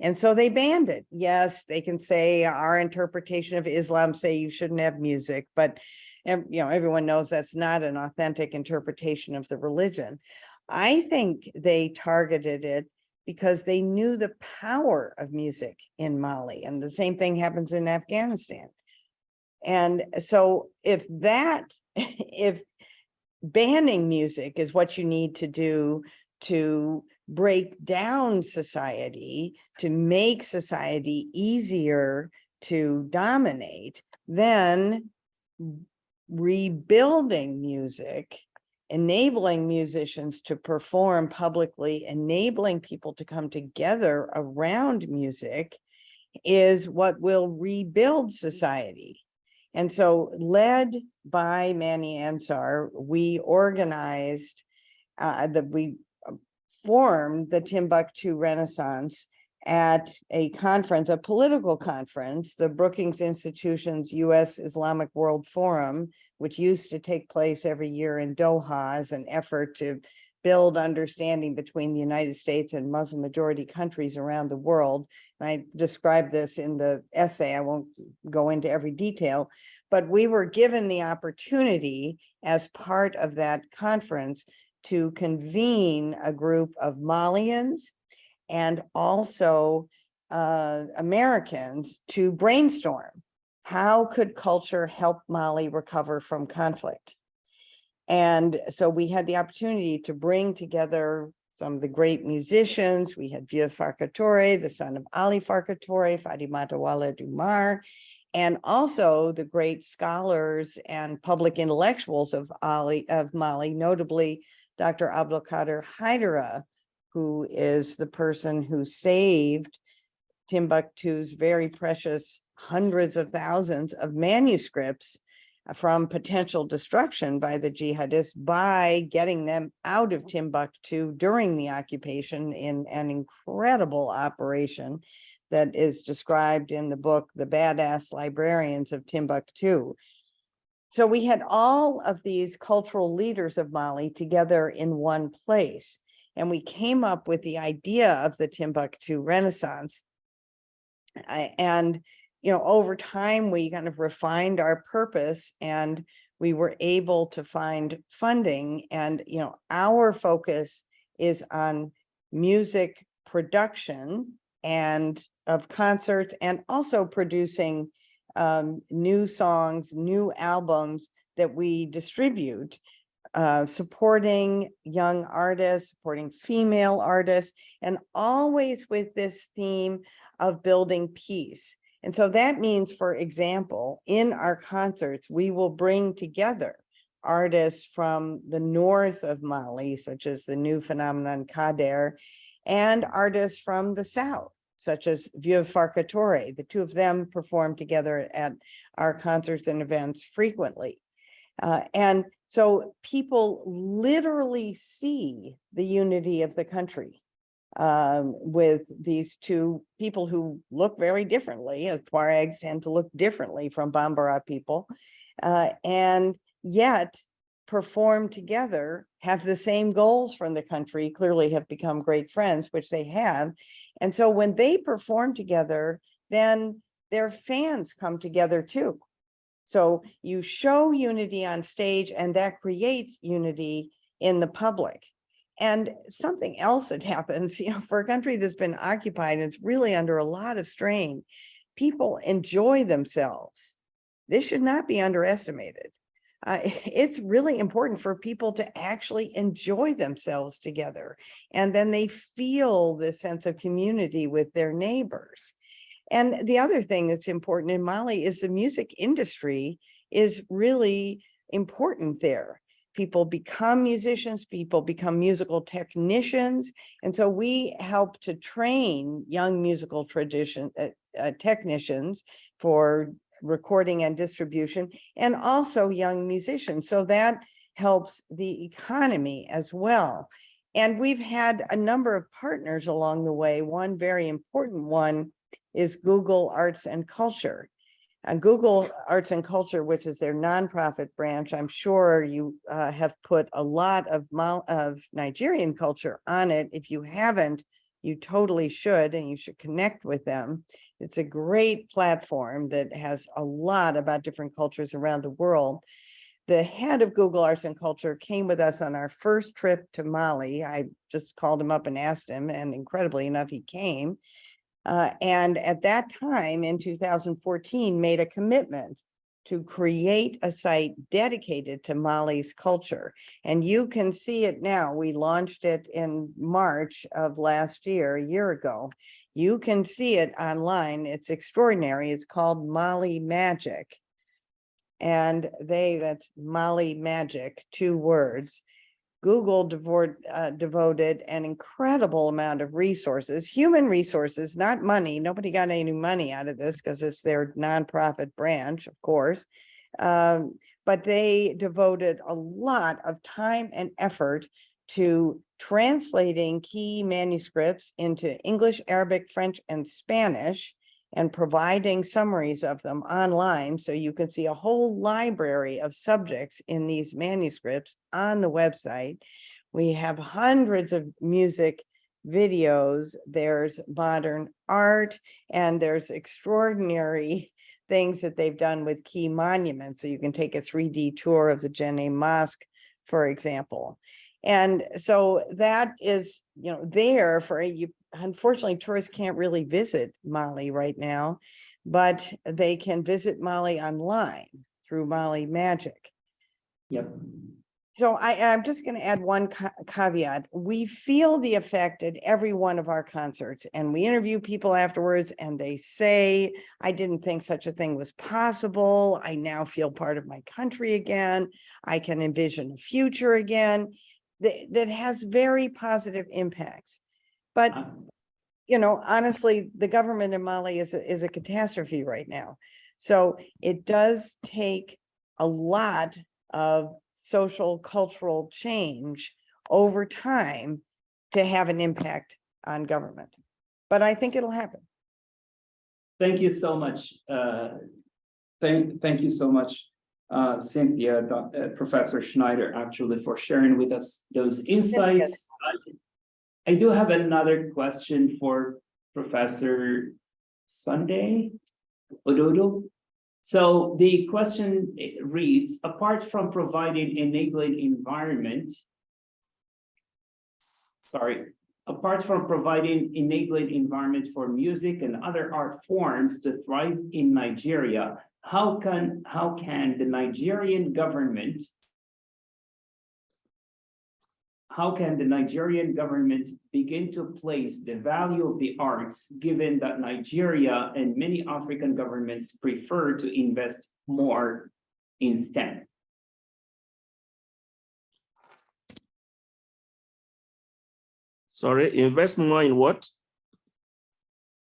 E: And so they banned it. Yes, they can say our interpretation of Islam say you shouldn't have music, but you know, everyone knows that's not an authentic interpretation of the religion. I think they targeted it because they knew the power of music in Mali, and the same thing happens in Afghanistan. And so if that, if banning music is what you need to do to break down society, to make society easier to dominate, then rebuilding music, enabling musicians to perform publicly, enabling people to come together around music is what will rebuild society. And so led by Manny Ansar, we organized uh, that we uh, formed the Timbuktu Renaissance at a conference, a political conference, the Brookings Institution's U.S. Islamic World Forum, which used to take place every year in Doha as an effort to build understanding between the United States and Muslim majority countries around the world. And I described this in the essay. I won't go into every detail, but we were given the opportunity as part of that conference to convene a group of Malians and also uh, Americans to brainstorm. How could culture help Mali recover from conflict? And so we had the opportunity to bring together some of the great musicians. We had Vieux Farka Touré, the son of Ali Farka Touré, Fatimata Wala Dumar, and also the great scholars and public intellectuals of Ali of Mali, notably Dr. Abdulkader Haidara, who is the person who saved Timbuktu's very precious hundreds of thousands of manuscripts uh, from potential destruction by the jihadists by getting them out of Timbuktu during the occupation in an incredible operation that is described in the book, The Badass Librarians of Timbuktu. So we had all of these cultural leaders of Mali together in one place. And we came up with the idea of the Timbuktu Renaissance. I- And, you know, over time, we kind of refined our purpose and we were able to find funding and, you know, our focus is on music production and of concerts and also producing um, new songs, new albums that we distribute, uh, supporting young artists, supporting female artists, and always with this theme of building peace. And so that means, for example, in our concerts, we will bring together artists from the north of Mali, such as the new phenomenon Kader, and artists from the south, such as Vieux Farka Touré. The two of them perform together at our concerts and events frequently. Uh, and so people literally see the unity of the country um, with these two people who look very differently, as Tuaregs tend to look differently from Bambara people, uh, and yet perform together, have the same goals from the country, clearly have become great friends, which they have. And so when they perform together, then their fans come together too. So you show unity on stage and that creates unity in the public. And something else that happens, you know, for a country that's been occupied, and it's really under a lot of strain. People enjoy themselves. This should not be underestimated. Uh, it's really important for people to actually enjoy themselves together. And then they feel this sense of community with their neighbors. And the other thing that's important in Mali is the music industry is really important there. People become musicians, people become musical technicians. And so we help to train young musical tradition, uh, uh, technicians for recording and distribution, and also young musicians. So that helps the economy as well. And we've had a number of partners along the way. One very important one is Google Arts and Culture. And Google Arts and Culture, which is their nonprofit branch, I'm sure you uh, have put a lot of of Nigerian culture on it. If you haven't, you totally should, and you should connect with them. It's a great platform that has a lot about different cultures around the world. The head of Google Arts and Culture came with us on our first trip to Mali. I just called him up and asked him, and incredibly enough, he came. Uh, and at that time, in two thousand fourteen, made a commitment to create a site dedicated to Mali's culture. And you can see it now. We launched it in March of last year, a year ago. You can see it online. It's extraordinary. It's called Mali Magic. And they, that's Mali Magic, two words. Google devoted, uh, devoted an incredible amount of resources, human resources, not money. Nobody got any money out of this because it's their nonprofit branch, of course. Um, but they devoted a lot of time and effort to translating key manuscripts into English, Arabic, French, and Spanish and providing summaries of them online. So you can see a whole library of subjects in these manuscripts on the website. We have hundreds of music videos, there's modern art, and there's extraordinary things that they've done with key monuments. So you can take a 3D tour of the Jenne Mosque, for example. And so that is, you know, there for you. Unfortunately, tourists can't really visit Mali right now, but they can visit Mali online through Mali Magic.
A: Yep.
E: So I, I'm just going to add one ca- caveat. We feel the effect at every one of our concerts and we interview people afterwards and they say, I didn't think such a thing was possible. I now feel part of my country again. I can envision a future again. That, that has very positive impacts. But
A: Uh,
E: you know, honestly, the government in Mali is, a is a catastrophe right now. So it does take a lot of social, cultural change over time to have an impact on government. But I think it'll happen.
A: Thank you so much. uh, Thank, thank you so much, uh, Cynthia, Doc- uh, Professor Schneider, actually, for sharing with us those insights. I- do have another question for Professor Sunday Ododo. So the question reads, apart from providing enabling environment, sorry, apart from providing enabling environment for music and other art forms to thrive in Nigeria, how can, how can the Nigerian government how can the Nigerian government begin to place the value of the arts, given that Nigeria and many African governments prefer to invest more in STEM?
F: Sorry, invest more in what?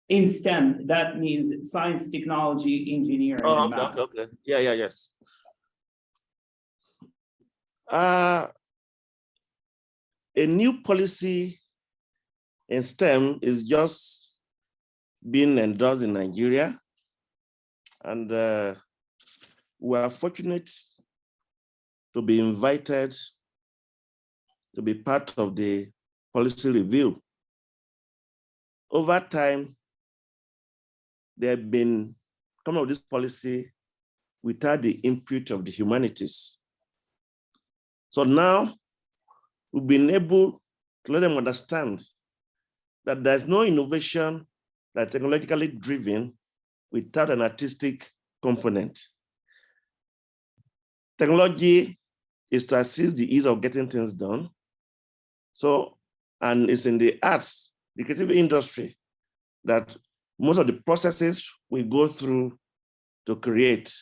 A: In STEM, that means science, technology, engineering,
F: Oh, okay, okay, okay. Yeah, yeah, yes. Uh, a new policy in STEM is just being endorsed in Nigeria. And uh, we are fortunate to be invited to be part of the policy review. Over time, there have been some of this policy without the input of the humanities. So now we've been able to let them understand that there's no innovation that technologically driven without an artistic component. Technology is to assist the ease of getting things done. So, and it's in the arts, the creative industry that most of the processes we go through to create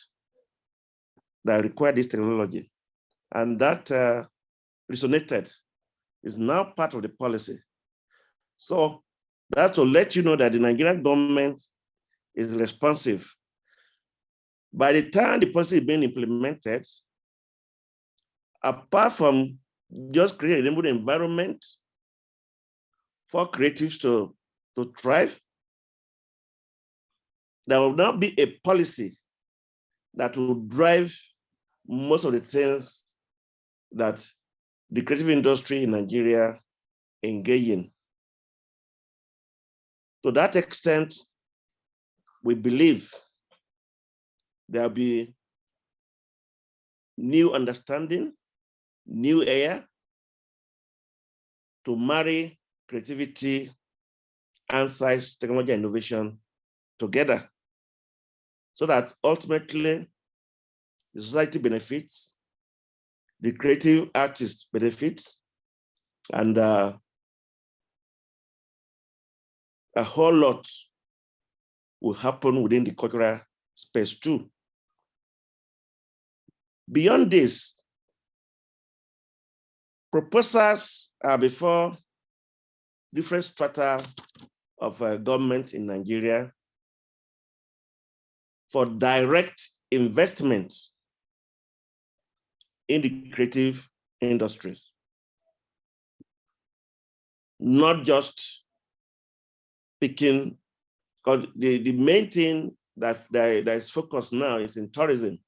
F: that require this technology. And that uh, resonated is now part of the policy. So that's to let you know that the Nigerian government is responsive. By the time the policy is being implemented, apart from just creating a environment for creatives to, to thrive, there will now be a policy that will drive most of the things that the creative industry in Nigeria engaging. To that extent, we believe there'll be new understanding, new air to marry creativity and science, technology, innovation together so that ultimately the society benefits, the creative artist benefits, and uh, a whole lot will happen within the cultural space too. Beyond this, proposals are before different strata of uh, government in Nigeria for direct investment in the creative industries. Not just picking, because the, the main thing that, that, that is focused now is in tourism.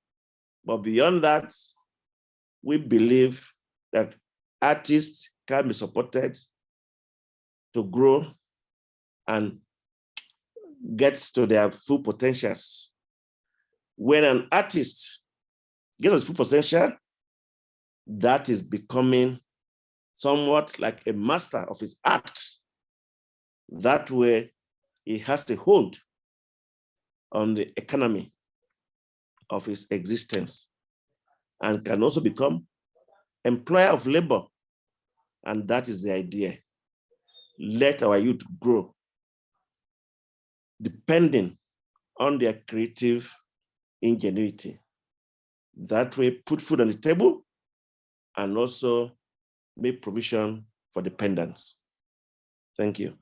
F: But beyond that, we believe that artists can be supported to grow and get to their full potentials. When an artist gets his full potential, that is becoming somewhat like a master of his art. That way, he has a hold on the economy of his existence and can also become employer of labor. And that is the idea. Let our youth grow, depending on their creative ingenuity. That way, put food on the table and also make provision for dependents. Thank you.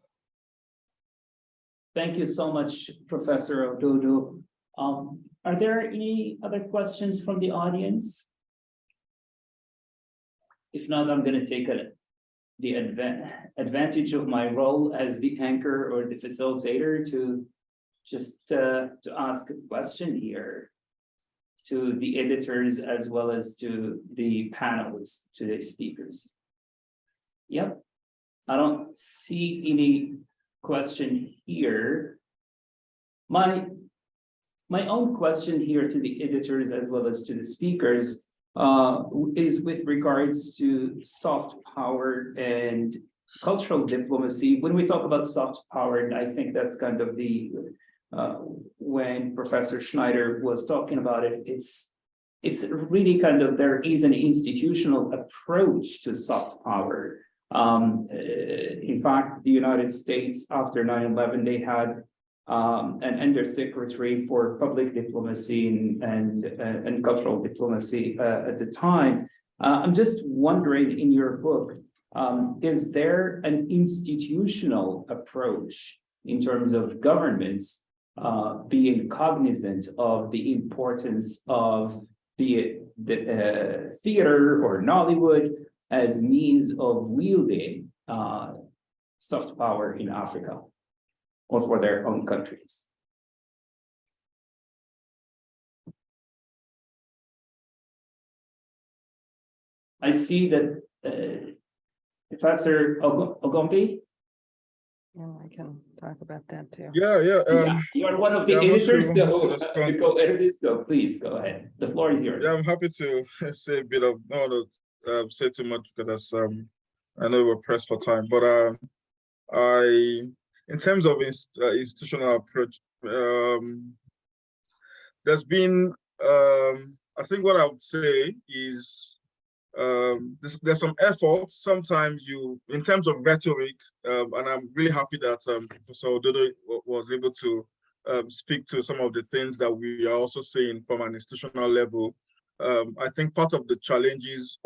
A: Thank you so much, Professor Ododo. Um, are there any other questions from the audience? If not, I'm gonna take a, the advan- advantage of my role as the anchor or the facilitator to just, uh, to ask a question here to the editors as well as to the panelists, to the speakers. Yep, I don't see any question here. My, my own question here to the editors as well as to the speakers uh, is with regards to soft power and cultural diplomacy. When we talk about soft power, I think that's kind of the uh, when Professor Schneider was talking about it, it's it's really kind of there is an institutional approach to soft power. Um, uh, in fact, the United States after 9-11, they had um, an undersecretary for public diplomacy and and, uh, and cultural diplomacy uh, at the time. Uh, I'm just wondering in your book, um, is there an institutional approach in terms of governments uh, being cognizant of the importance of the, the uh, theater or Nollywood as means of wielding uh, soft power in Africa or for their own countries. I see that uh, Professor Og- Ogunnubi,
E: And I can talk about that too.
G: Yeah, yeah.
A: yeah,
G: Um,
A: you're one of the
G: yeah, I'm not sure
A: editors, so uh,
G: respond.
A: you co-editors, so please go ahead. The floor is yours.
G: yeah, I'm happy to say a bit of, I don't want to um, say too much because um, I know we're pressed for time, but um, I, in terms of ins uh, institutional approach, um, there's been, um, I think what I would say is um, there's, there's some effort. Sometimes you, in terms of rhetoric, um, and I'm really happy that um, Professor was able to um, speak to some of the things that we are also seeing from an institutional level. um, I think part of the challenges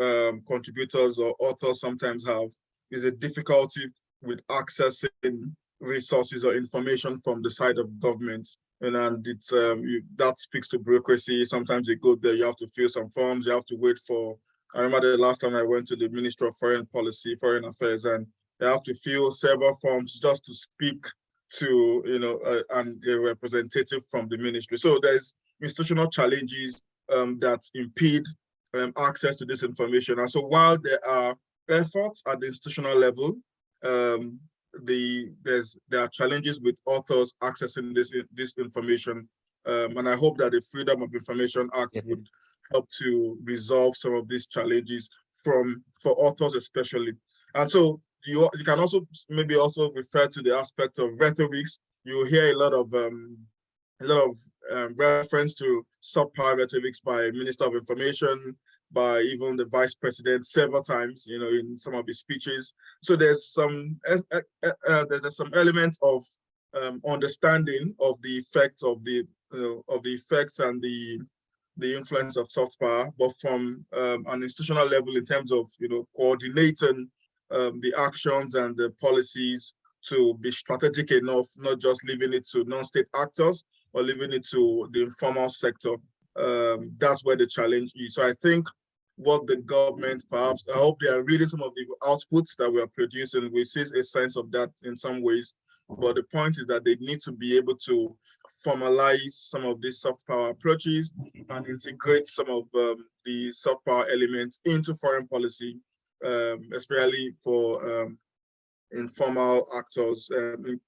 G: um, contributors or authors sometimes have is a difficulty with accessing resources or information from the side of government. And, and it's um, you, that speaks to bureaucracy. Sometimes you go there, you have to fill some forms, you have to wait for. I remember the last time I went to the Ministry of Foreign Policy, Foreign Affairs, and they have to fill several forms just to speak to you know uh, and a representative from the ministry. So there's institutional challenges um, that impede um, access to this information. And so while there are efforts at the institutional level, um, the there's there are challenges with authors accessing this this information. Um, and I hope that the Freedom of Information Act would help to resolve some of these challenges from for authors especially. And so you you can also maybe also refer to the aspect of rhetorics. You hear a lot of um, a lot of um, reference to subpar rhetorics by Minister of Information, by even the Vice President several times, you know, in some of his speeches. So there's some uh, uh, uh, there's some element of um, understanding of the effects of the of the effects and the the influence of soft power, but from um, an institutional level in terms of you know coordinating um, the actions and the policies to be strategic enough, not just leaving it to non-state actors or leaving it to the informal sector. Um, that's where the challenge is. So I think what the government perhaps, I hope they are reading some of the outputs that we are producing. We see a sense of that in some ways. But the point is that they need to be able to formalize some of these soft power approaches and integrate some of um, the soft power elements into foreign policy um, especially for um, informal actors, um, in,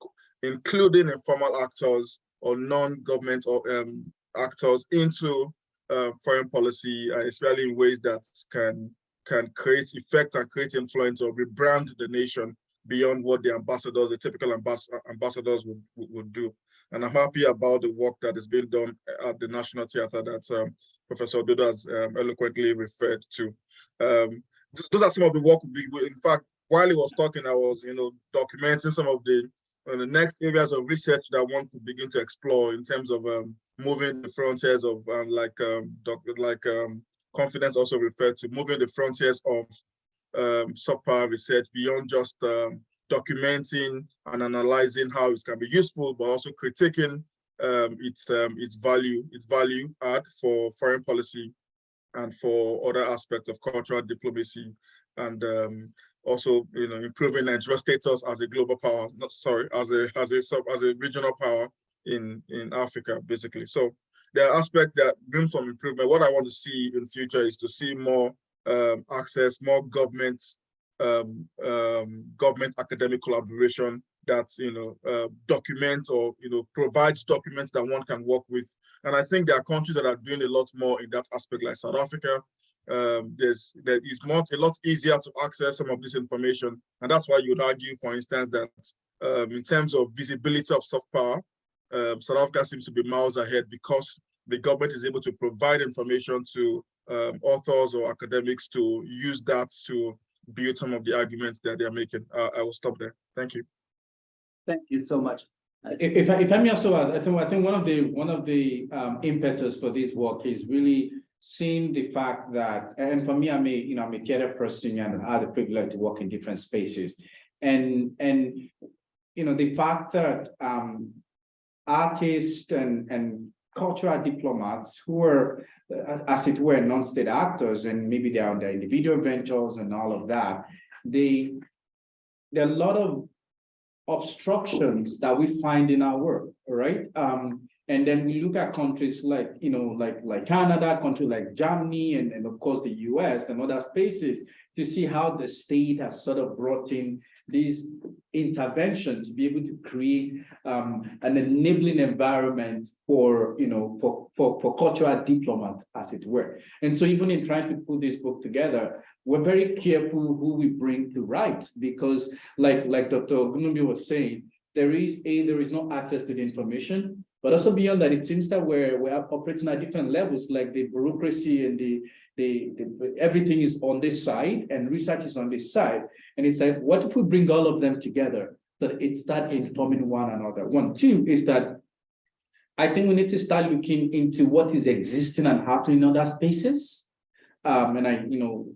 G: including informal actors or non-government or um, actors into uh, foreign policy, uh, especially in ways that can can create effect and create influence or rebrand the nation beyond what the ambassadors, the typical ambas ambassadors would, would do. And I'm happy about the work that is being done at the National Theatre that um, Professor Ododo has um, eloquently referred to. Um, those are some of the work we in fact while he was talking i was you know documenting some of the uh, the next areas of research that one could begin to explore in terms of um, moving the frontiers of um, like um, like um, confidence also referred to moving the frontiers of um, soft-power research beyond just um, documenting and analyzing how it can be useful, but also critiquing um, its um, its value, its value add for foreign policy and for other aspects of cultural diplomacy and um, also you know improving Nigeria's status as a global power not sorry as a as a sub as a regional power in in Africa basically. So there are aspects that room some improvement. What I want to see in future is to see more um, access more government um, um, government academic collaboration that you know uh, document or you know provides documents that one can work with. And i think there are countries that are doing a lot more in that aspect like south africa. Um, there's there is more a lot easier to access some of this information. And that's why you'd argue for instance that um, in terms of visibility of soft power um, south africa seems to be miles ahead because the government is able to provide information to um, authors or academics to use that to build some of the arguments that they're making uh, i will stop there thank you
A: Thank you so much.
H: If, if I, may also add, I think, I think one of the, one of the um impetus for this work is really seeing the fact that, and for me, I'm a, you know, I'm a theater person and I had the privilege to work in different spaces. And, and, you know, the fact that um artists and, and cultural diplomats who are, uh, as it were, non-state actors, and maybe they are on their individual ventures and all of that, they, there are a lot of obstructions that we find in our work, right? Um, and then we look at countries like, you know, like, like Canada, countries like Germany, and, and of course the US and other spaces to see how the state has sort of brought in these interventions to be able to create um, an enabling environment for, you know, for, for, for cultural diplomats, as it were. And so even in trying to put this book together, we're very careful who we bring to write because like, like Dr. Ogunnubi was saying, there is a, there is no access to the information, but also beyond that, it seems that we're, we're operating at different levels, like the bureaucracy and the, the, the, everything is on this side and research is on this side. And it's like, what if we bring all of them together that it start informing one another? One, two is that I think we need to start looking into what is existing and happening in other spaces. Um, and I, you know,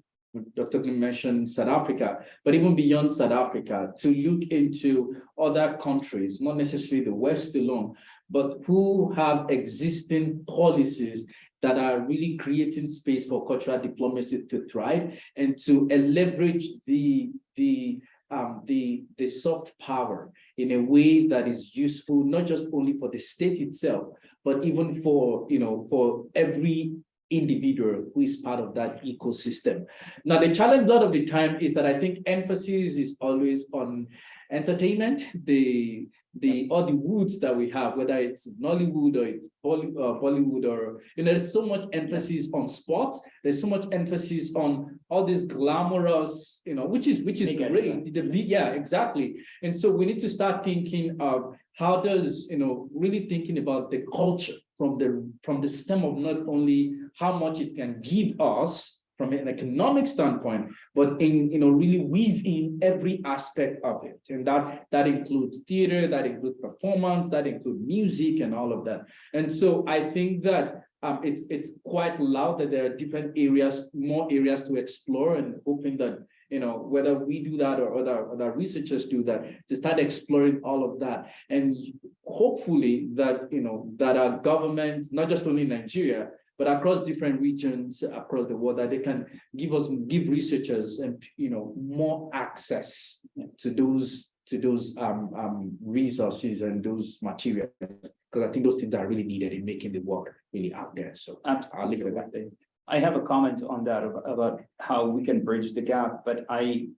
H: Dr. Kim mentioned South Africa, but even beyond South Africa, to look into other countries, not necessarily the West alone, but who have existing policies that are really creating space for cultural diplomacy to thrive and to leverage the, the, um, the, the soft power in a way that is useful, not just only for the state itself, but even for, you know, for every individual who is part of that ecosystem. Now, the challenge a lot of the time is that I think emphasis is always on entertainment, the, the, all the woods that we have, whether it's Nollywood or it's Bolly- uh, Bollywood or, you know, there's so much emphasis on sports. There's so much emphasis on all this glamorous, you know, which is, which is
A: Big
H: great. The big- yeah, exactly. And so we need to start thinking of how does, you know, really thinking about the culture from the, from the stem of not only how much it can give us from an economic standpoint, but in, you know, really weave in every aspect of it. And that, that includes theater, that includes performance, that includes music and all of that. And so I think that um, it's, it's quite loud that there are different areas, more areas to explore and hoping that, you know, whether we do that or other, other researchers do that, to start exploring all of that. And hopefully that, you know, that our government, not just only Nigeria, but across different regions across the world, that they can give us, give researchers and, you know, more access to those, to those um, um, resources and those materials. Because I think those things are really needed in making the work really out there. So I'll leave it at that.
A: Absolutely. I have a comment on that about how we can bridge the gap, but I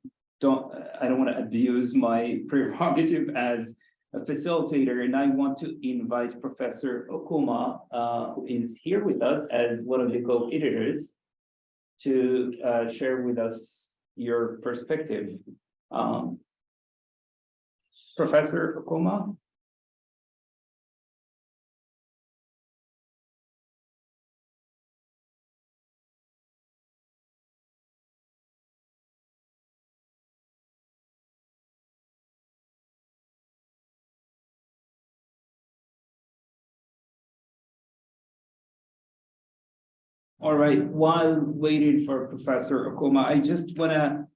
A: don't, I don't want to abuse my prerogative as facilitator, and I want to invite Professor Okuma, uh, who is here with us as one of the co-editors to, uh, share with us your perspective. Um, Professor Okuma? All right, while waiting for Professor Okuma, I just wanna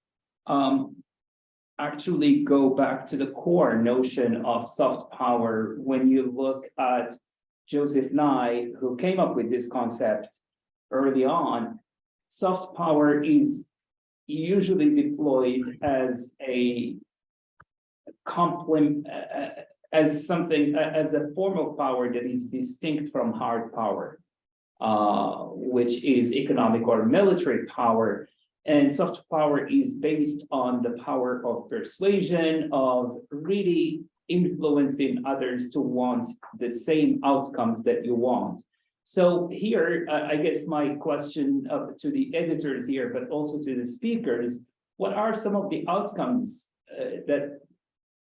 A: um. Actually go back to the core notion of soft power when you look at Joseph Nye, who came up with this concept early on. Soft power is usually deployed as a complement, as something, as a form of power that is distinct from hard power uh, which is economic or military power. And soft power is based on the power of persuasion, of really influencing others to want the same outcomes that you want. So here, uh, I guess my question uh, to the editors here, but also to the speakers, what are some of the outcomes uh, that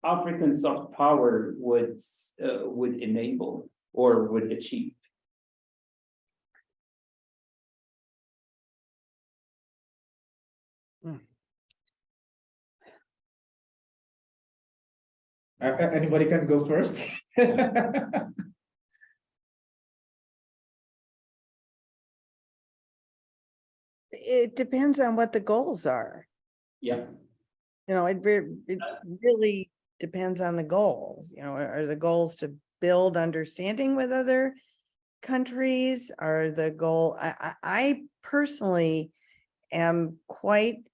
A: African soft power would, uh, would enable or would achieve?
H: Uh, anybody can go first?
E: It depends on what the goals are.
A: Yeah.
E: You know, it it really depends on the goals, you know, are the goals to build understanding with other countries? Are the goal, I, I, I personally am quite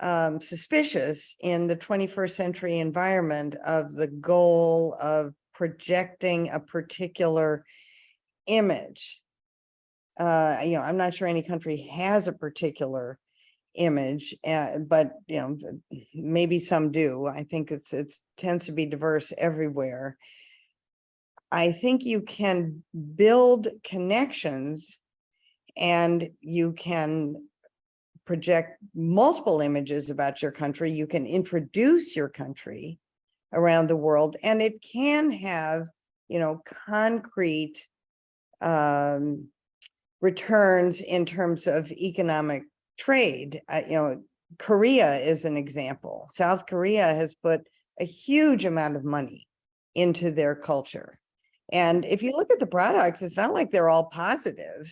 E: um, suspicious in the twenty-first century environment of the goal of projecting a particular image. Uh, you know, I'm not sure any country has a particular image, uh, but, you know, maybe some do. I think it's, it tends to be diverse everywhere. I think you can build connections and you can project multiple images about your country. You can introduce your country around the world and it can have, you know, concrete um, returns in terms of economic trade. Uh, you know, Korea is an example. South Korea has put a huge amount of money into their culture. And if you look at the products, it's not like they're all positive.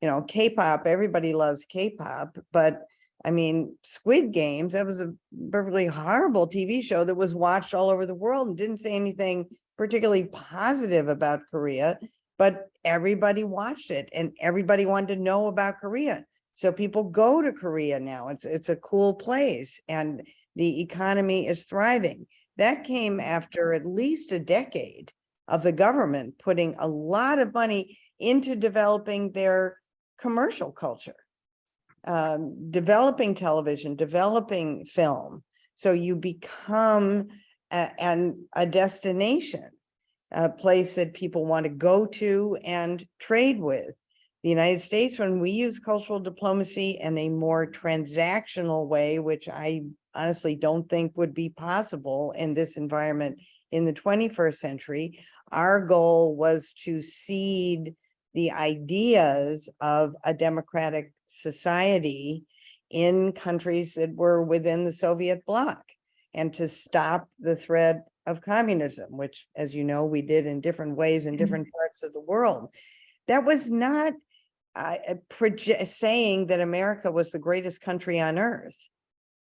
E: You know, K-pop, everybody loves K-pop, but I mean, Squid Games, that was a perfectly horrible TV show that was watched all over the world and didn't say anything particularly positive about Korea, but everybody watched it and everybody wanted to know about Korea. So people go to Korea now. It's it's a cool place and the economy is thriving. That came after at least a decade of the government putting a lot of money into developing their commercial culture. Um, developing television, developing film. So you become a, and a destination, a place that people want to go to and trade with. The United States, when we use cultural diplomacy in a more transactional way, which I honestly don't think would be possible in this environment in the 21st century, our goal was to seed the ideas of a democratic society in countries that were within the Soviet bloc and to stop the threat of communism, which, as you know, we did in different ways in different parts of the world. That was not uh, uh, saying that America was the greatest country on earth.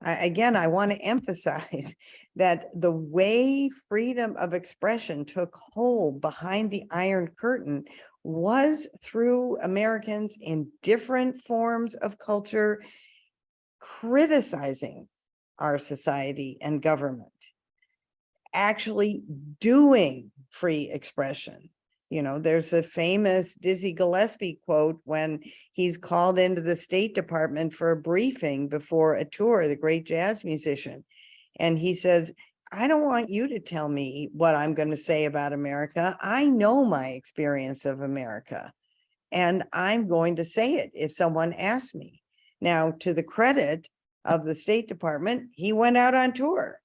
E: I- again, I want to emphasize that the way freedom of expression took hold behind the Iron Curtain was through Americans in different forms of culture criticizing our society and government, actually doing free expression. You know, there's a famous Dizzy Gillespie quote when he's called into the State Department for a briefing before a tour, the great jazz musician. And he says, I don't want you to tell me what I'm going to say about America. I know my experience of America. And I'm going to say it if someone asks me. Now, to the credit of the State Department, he went out on tour.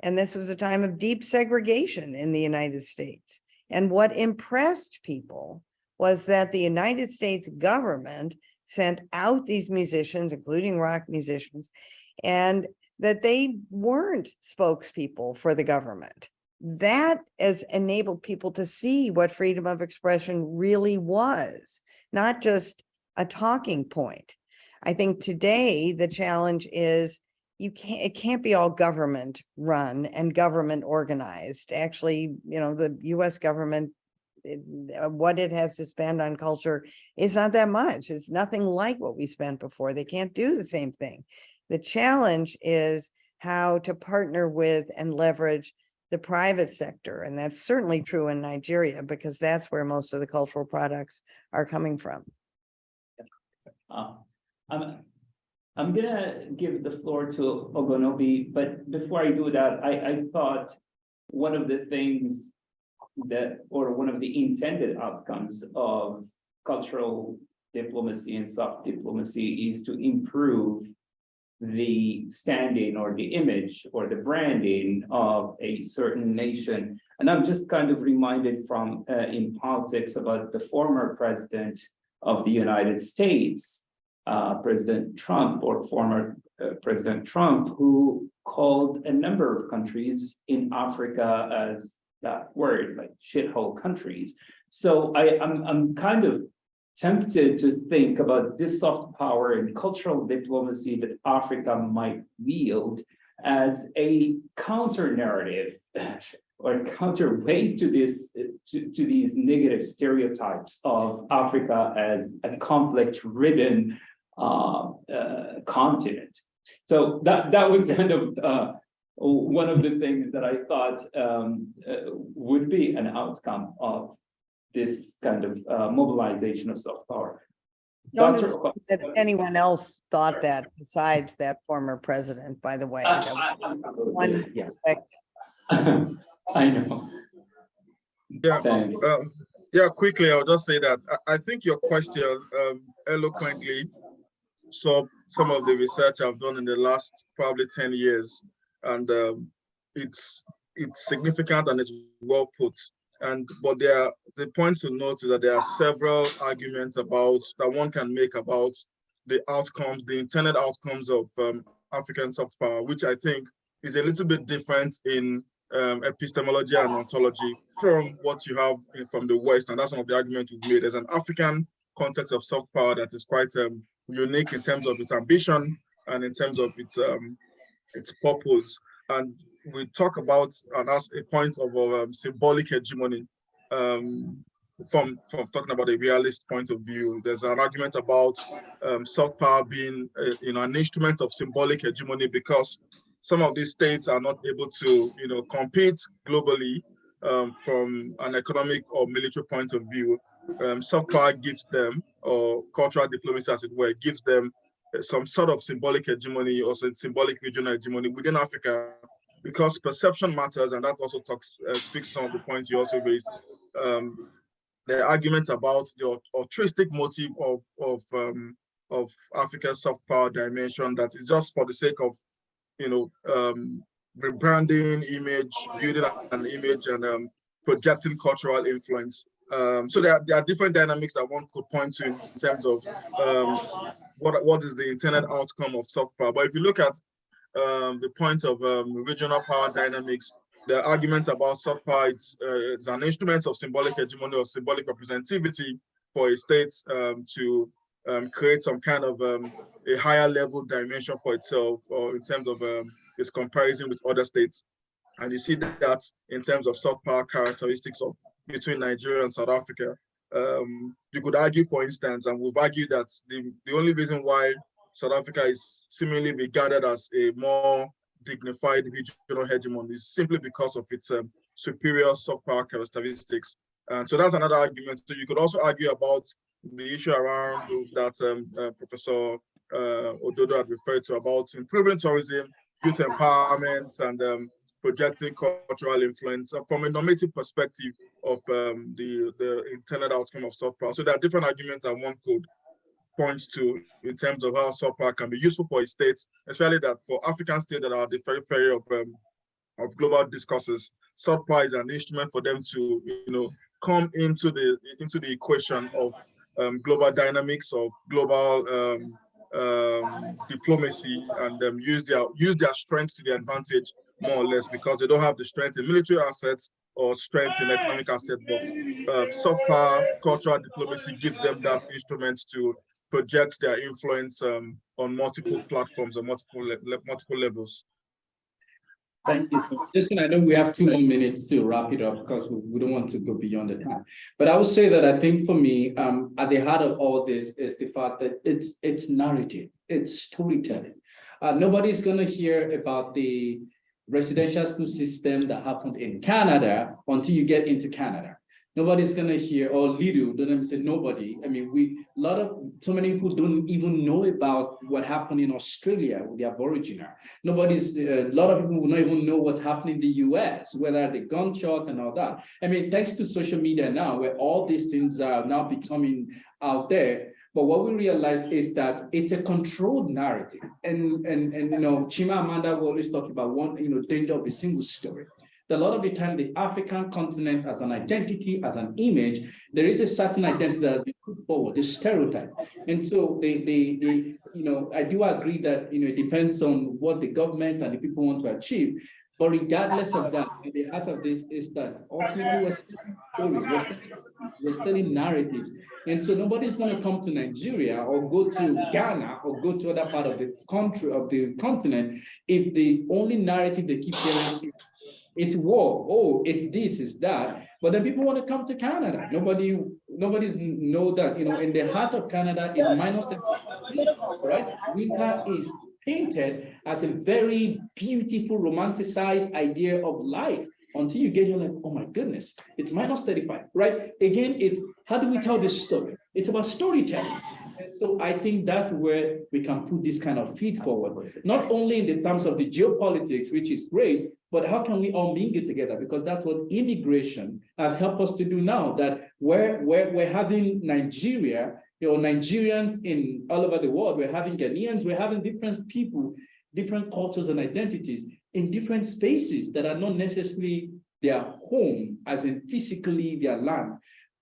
E: And this was a time of deep segregation in the United States. And what impressed people was that the United States government sent out these musicians, including rock musicians, and that they weren't spokespeople for the government. That has enabled people to see what freedom of expression really was, not just a talking point. I think today the challenge is you can't, it can't be all government run and government organized. Actually, you know, the US government, it- uh, what it has to spend on culture is not that much. It's nothing like what we spent before. They can't do the same thing. The challenge is how to partner with and leverage the private sector. And that's certainly true in Nigeria because that's where most of the cultural products are coming from.
A: Uh, I'm, I'm gonna give the floor to Ogunnubi, but before I do that, I, I thought one of the things that, or one of the intended outcomes of cultural diplomacy and soft diplomacy is to improve the standing or the image or the branding of a certain nation. And I'm just kind of reminded from, uh, in politics about the former president of the United States, uh, President Trump or former uh, President Trump, who called a number of countries in Africa as that word, like shithole countries. So I, I'm, I'm kind of tempted to think about this soft power and cultural diplomacy that Africa might wield as a counter narrative or counterweight to this, to, to these negative stereotypes of Africa as a conflict-ridden uh, uh, continent. So that, that was kind of uh, one of the things that I thought um, uh, would be an outcome of this kind of uh, mobilization of soft power.
E: Don't
A: Dr.
E: That anyone else thought that besides that former president, by the way.
A: I- I- I'm-
E: One
A: yeah.
E: perspective.
A: I know,
G: Yeah, um, yeah, quickly, I'll just say that I, I think your question um, eloquently saw some of the research I've done in the last probably ten years. And um, it's, it's significant and it's well put. And, but there, are the point to note is that there are several arguments about, that one can make about the outcomes, the intended outcomes of um, African soft power, which I think is a little bit different in um, epistemology and ontology. from what you have in- from the West, and that's some of the arguments we've made. There's an African context of soft power that is quite um, unique in terms of its ambition and in terms of its um, its purpose. And we talk about, and that's a point of um, symbolic hegemony. Um, from from talking about a realist point of view, there's an argument about um, soft power being uh, you know an instrument of symbolic hegemony because some of these states are not able to you know compete globally um, from an economic or military point of view. Um, soft power gives them, or cultural diplomacy as it were, gives them uh, some sort of symbolic hegemony or symbolic regional hegemony within Africa because perception matters and that also talks uh, speaks some of the points you also raised. Um, the argument about the altruistic motive of of um, of Africa's soft power dimension that is just for the sake of you know um, rebranding image, building an image and um, projecting cultural influence. Um, so there are, there are different dynamics that one could point to in terms of um, what what is the intended outcome of soft power. But if you look at um, the point of um, regional power dynamics, the argument about soft power it's, uh, it's an instrument of symbolic hegemony or symbolic representativity for a state um, to um, create some kind of um, a higher level dimension for itself or in terms of um, its comparison with other states. And you see that in terms of soft power characteristics of between Nigeria and South Africa. You could argue, for instance, and we've argued that the, the only reason why South Africa is seemingly regarded as a more dignified regional hegemon is simply because of its um, superior soft power characteristics. And so that's another argument. So you could also argue about the issue around that um, uh, Professor uh, Ododo had referred to about improving tourism, youth empowerment, and um, projecting cultural influence uh, from a normative perspective of um, the, the intended outcome of soft power. So there are different arguments that one could point to in terms of how soft power can be useful for states, especially that for African states that are the periphery of um, of global discourses, soft is an instrument for them to, you know, come into the into the equation of um, global dynamics of global um, um, diplomacy and um, use their use their strength to their advantage more or less because they don't have the strength in military assets or strength in economic assets. But um, soft power, cultural diplomacy gives them that instrument to project their influence um, on multiple platforms or multiple le multiple levels.
A: Thank you.
H: Listen, I know we have two more minutes to wrap it up because we, don't want to go beyond the time. But I would say that I think for me, um, at the heart of all this is the fact that it's, it's narrative, it's storytelling. Uh, nobody's gonna hear about the residential school system that happened in Canada until you get into Canada. Nobody's gonna hear, or little, don't even say nobody. I mean, we, a lot of, so many people don't even know about what happened in Australia with the Aboriginal. Nobody's, uh, a lot of people will not even know what happened in the US, whether the gunshot and all that. I mean, thanks to social media now, where all these things are now becoming out there. But what we realize is that it's a controlled narrative. And, and, and you know, Chimamanda will always talk about one, you know, danger of a single story. A lot of the time, the African continent as an identity, as an image, there is a certain identity that has been put forward, the stereotype. And so they, they, they, you know, I do agree that, you know, it depends on what the government and the people want to achieve. But regardless of that, at the heart of this is that ultimately we're telling stories, we're telling, we're telling narratives. And so nobody's going to come to Nigeria or go to Ghana or go to other part of the country of the continent if the only narrative they keep hearing it's war, oh, it's this, it's that. But then people want to come to Canada. Nobody, nobody's know that, you know, in the heart of Canada is minus the, right? Winter is painted as a very beautiful, romanticized idea of life until you get, you're like, oh my goodness, it's minus 35, right? Again, it's, how do we tell this story? It's about storytelling. So I think that's where we can put this kind of feed forward, not only in the terms of the geopolitics, which is great, but how can we all mingle together? Because that's what immigration has helped us to do now, that we're, we're, we're having Nigeria, you know, Nigerians in all over the world, we're having Ghanaians, we're having different people, different cultures and identities in different spaces that are not necessarily their home, as in physically their land.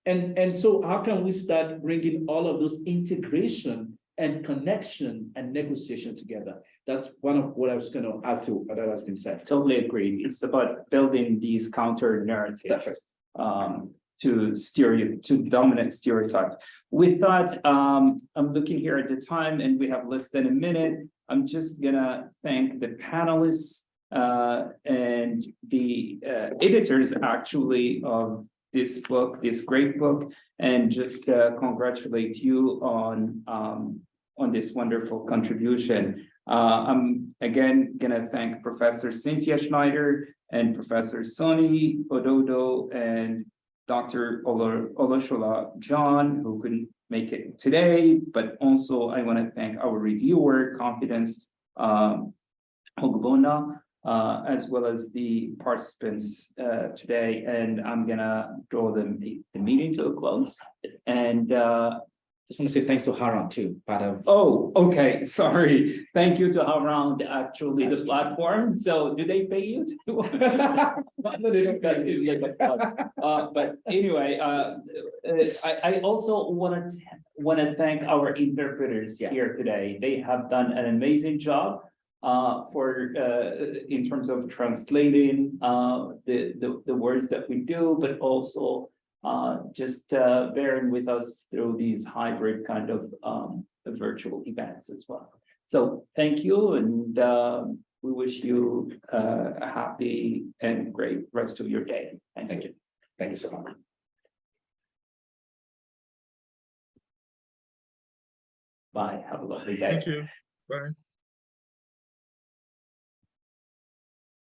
H: And, and so how can we start bringing all of those integration and connection and negotiation together? That's one of what I was gonna add to what has been said.
A: Totally agree. It's about building these counter narratives.
H: Right.
A: um, to stereo, to dominant stereotypes. With that, um, I'm looking here at the time and we have less than a minute. I'm just gonna thank the panelists uh, and the uh, editors actually of this book, this great book, and just uh, congratulate you on um, on this wonderful contribution. Uh, I'm again gonna thank Professor Cynthia Schneider and Professor Sonny Ododo and Dr. Olo- Olusola John, who couldn't make it today, but also I want to thank our reviewer, Confidence um, Ogbonna, uh, as well as the participants uh, today, and I'm gonna draw the, the meeting to a close. And uh,
C: Just want to say thanks to Haran too, part of.
A: Oh, okay, sorry. Thank you to Around actually the platform. So do they pay you? to- No, they don't pay you, but, Uh, but anyway, uh, uh, I, I also wanna, wanna thank our interpreters
C: Yeah.
A: here today. They have done an amazing job. Uh, for, uh, in terms of translating, uh, the, the, the words that we do, but also uh, just uh, bearing with us through these hybrid kind of um, virtual events as well. So thank you and um, we wish you uh, a happy and great rest of your day. Thank you.
C: Thank you so much.
A: Bye. Have a lovely day.
G: Thank you. Bye.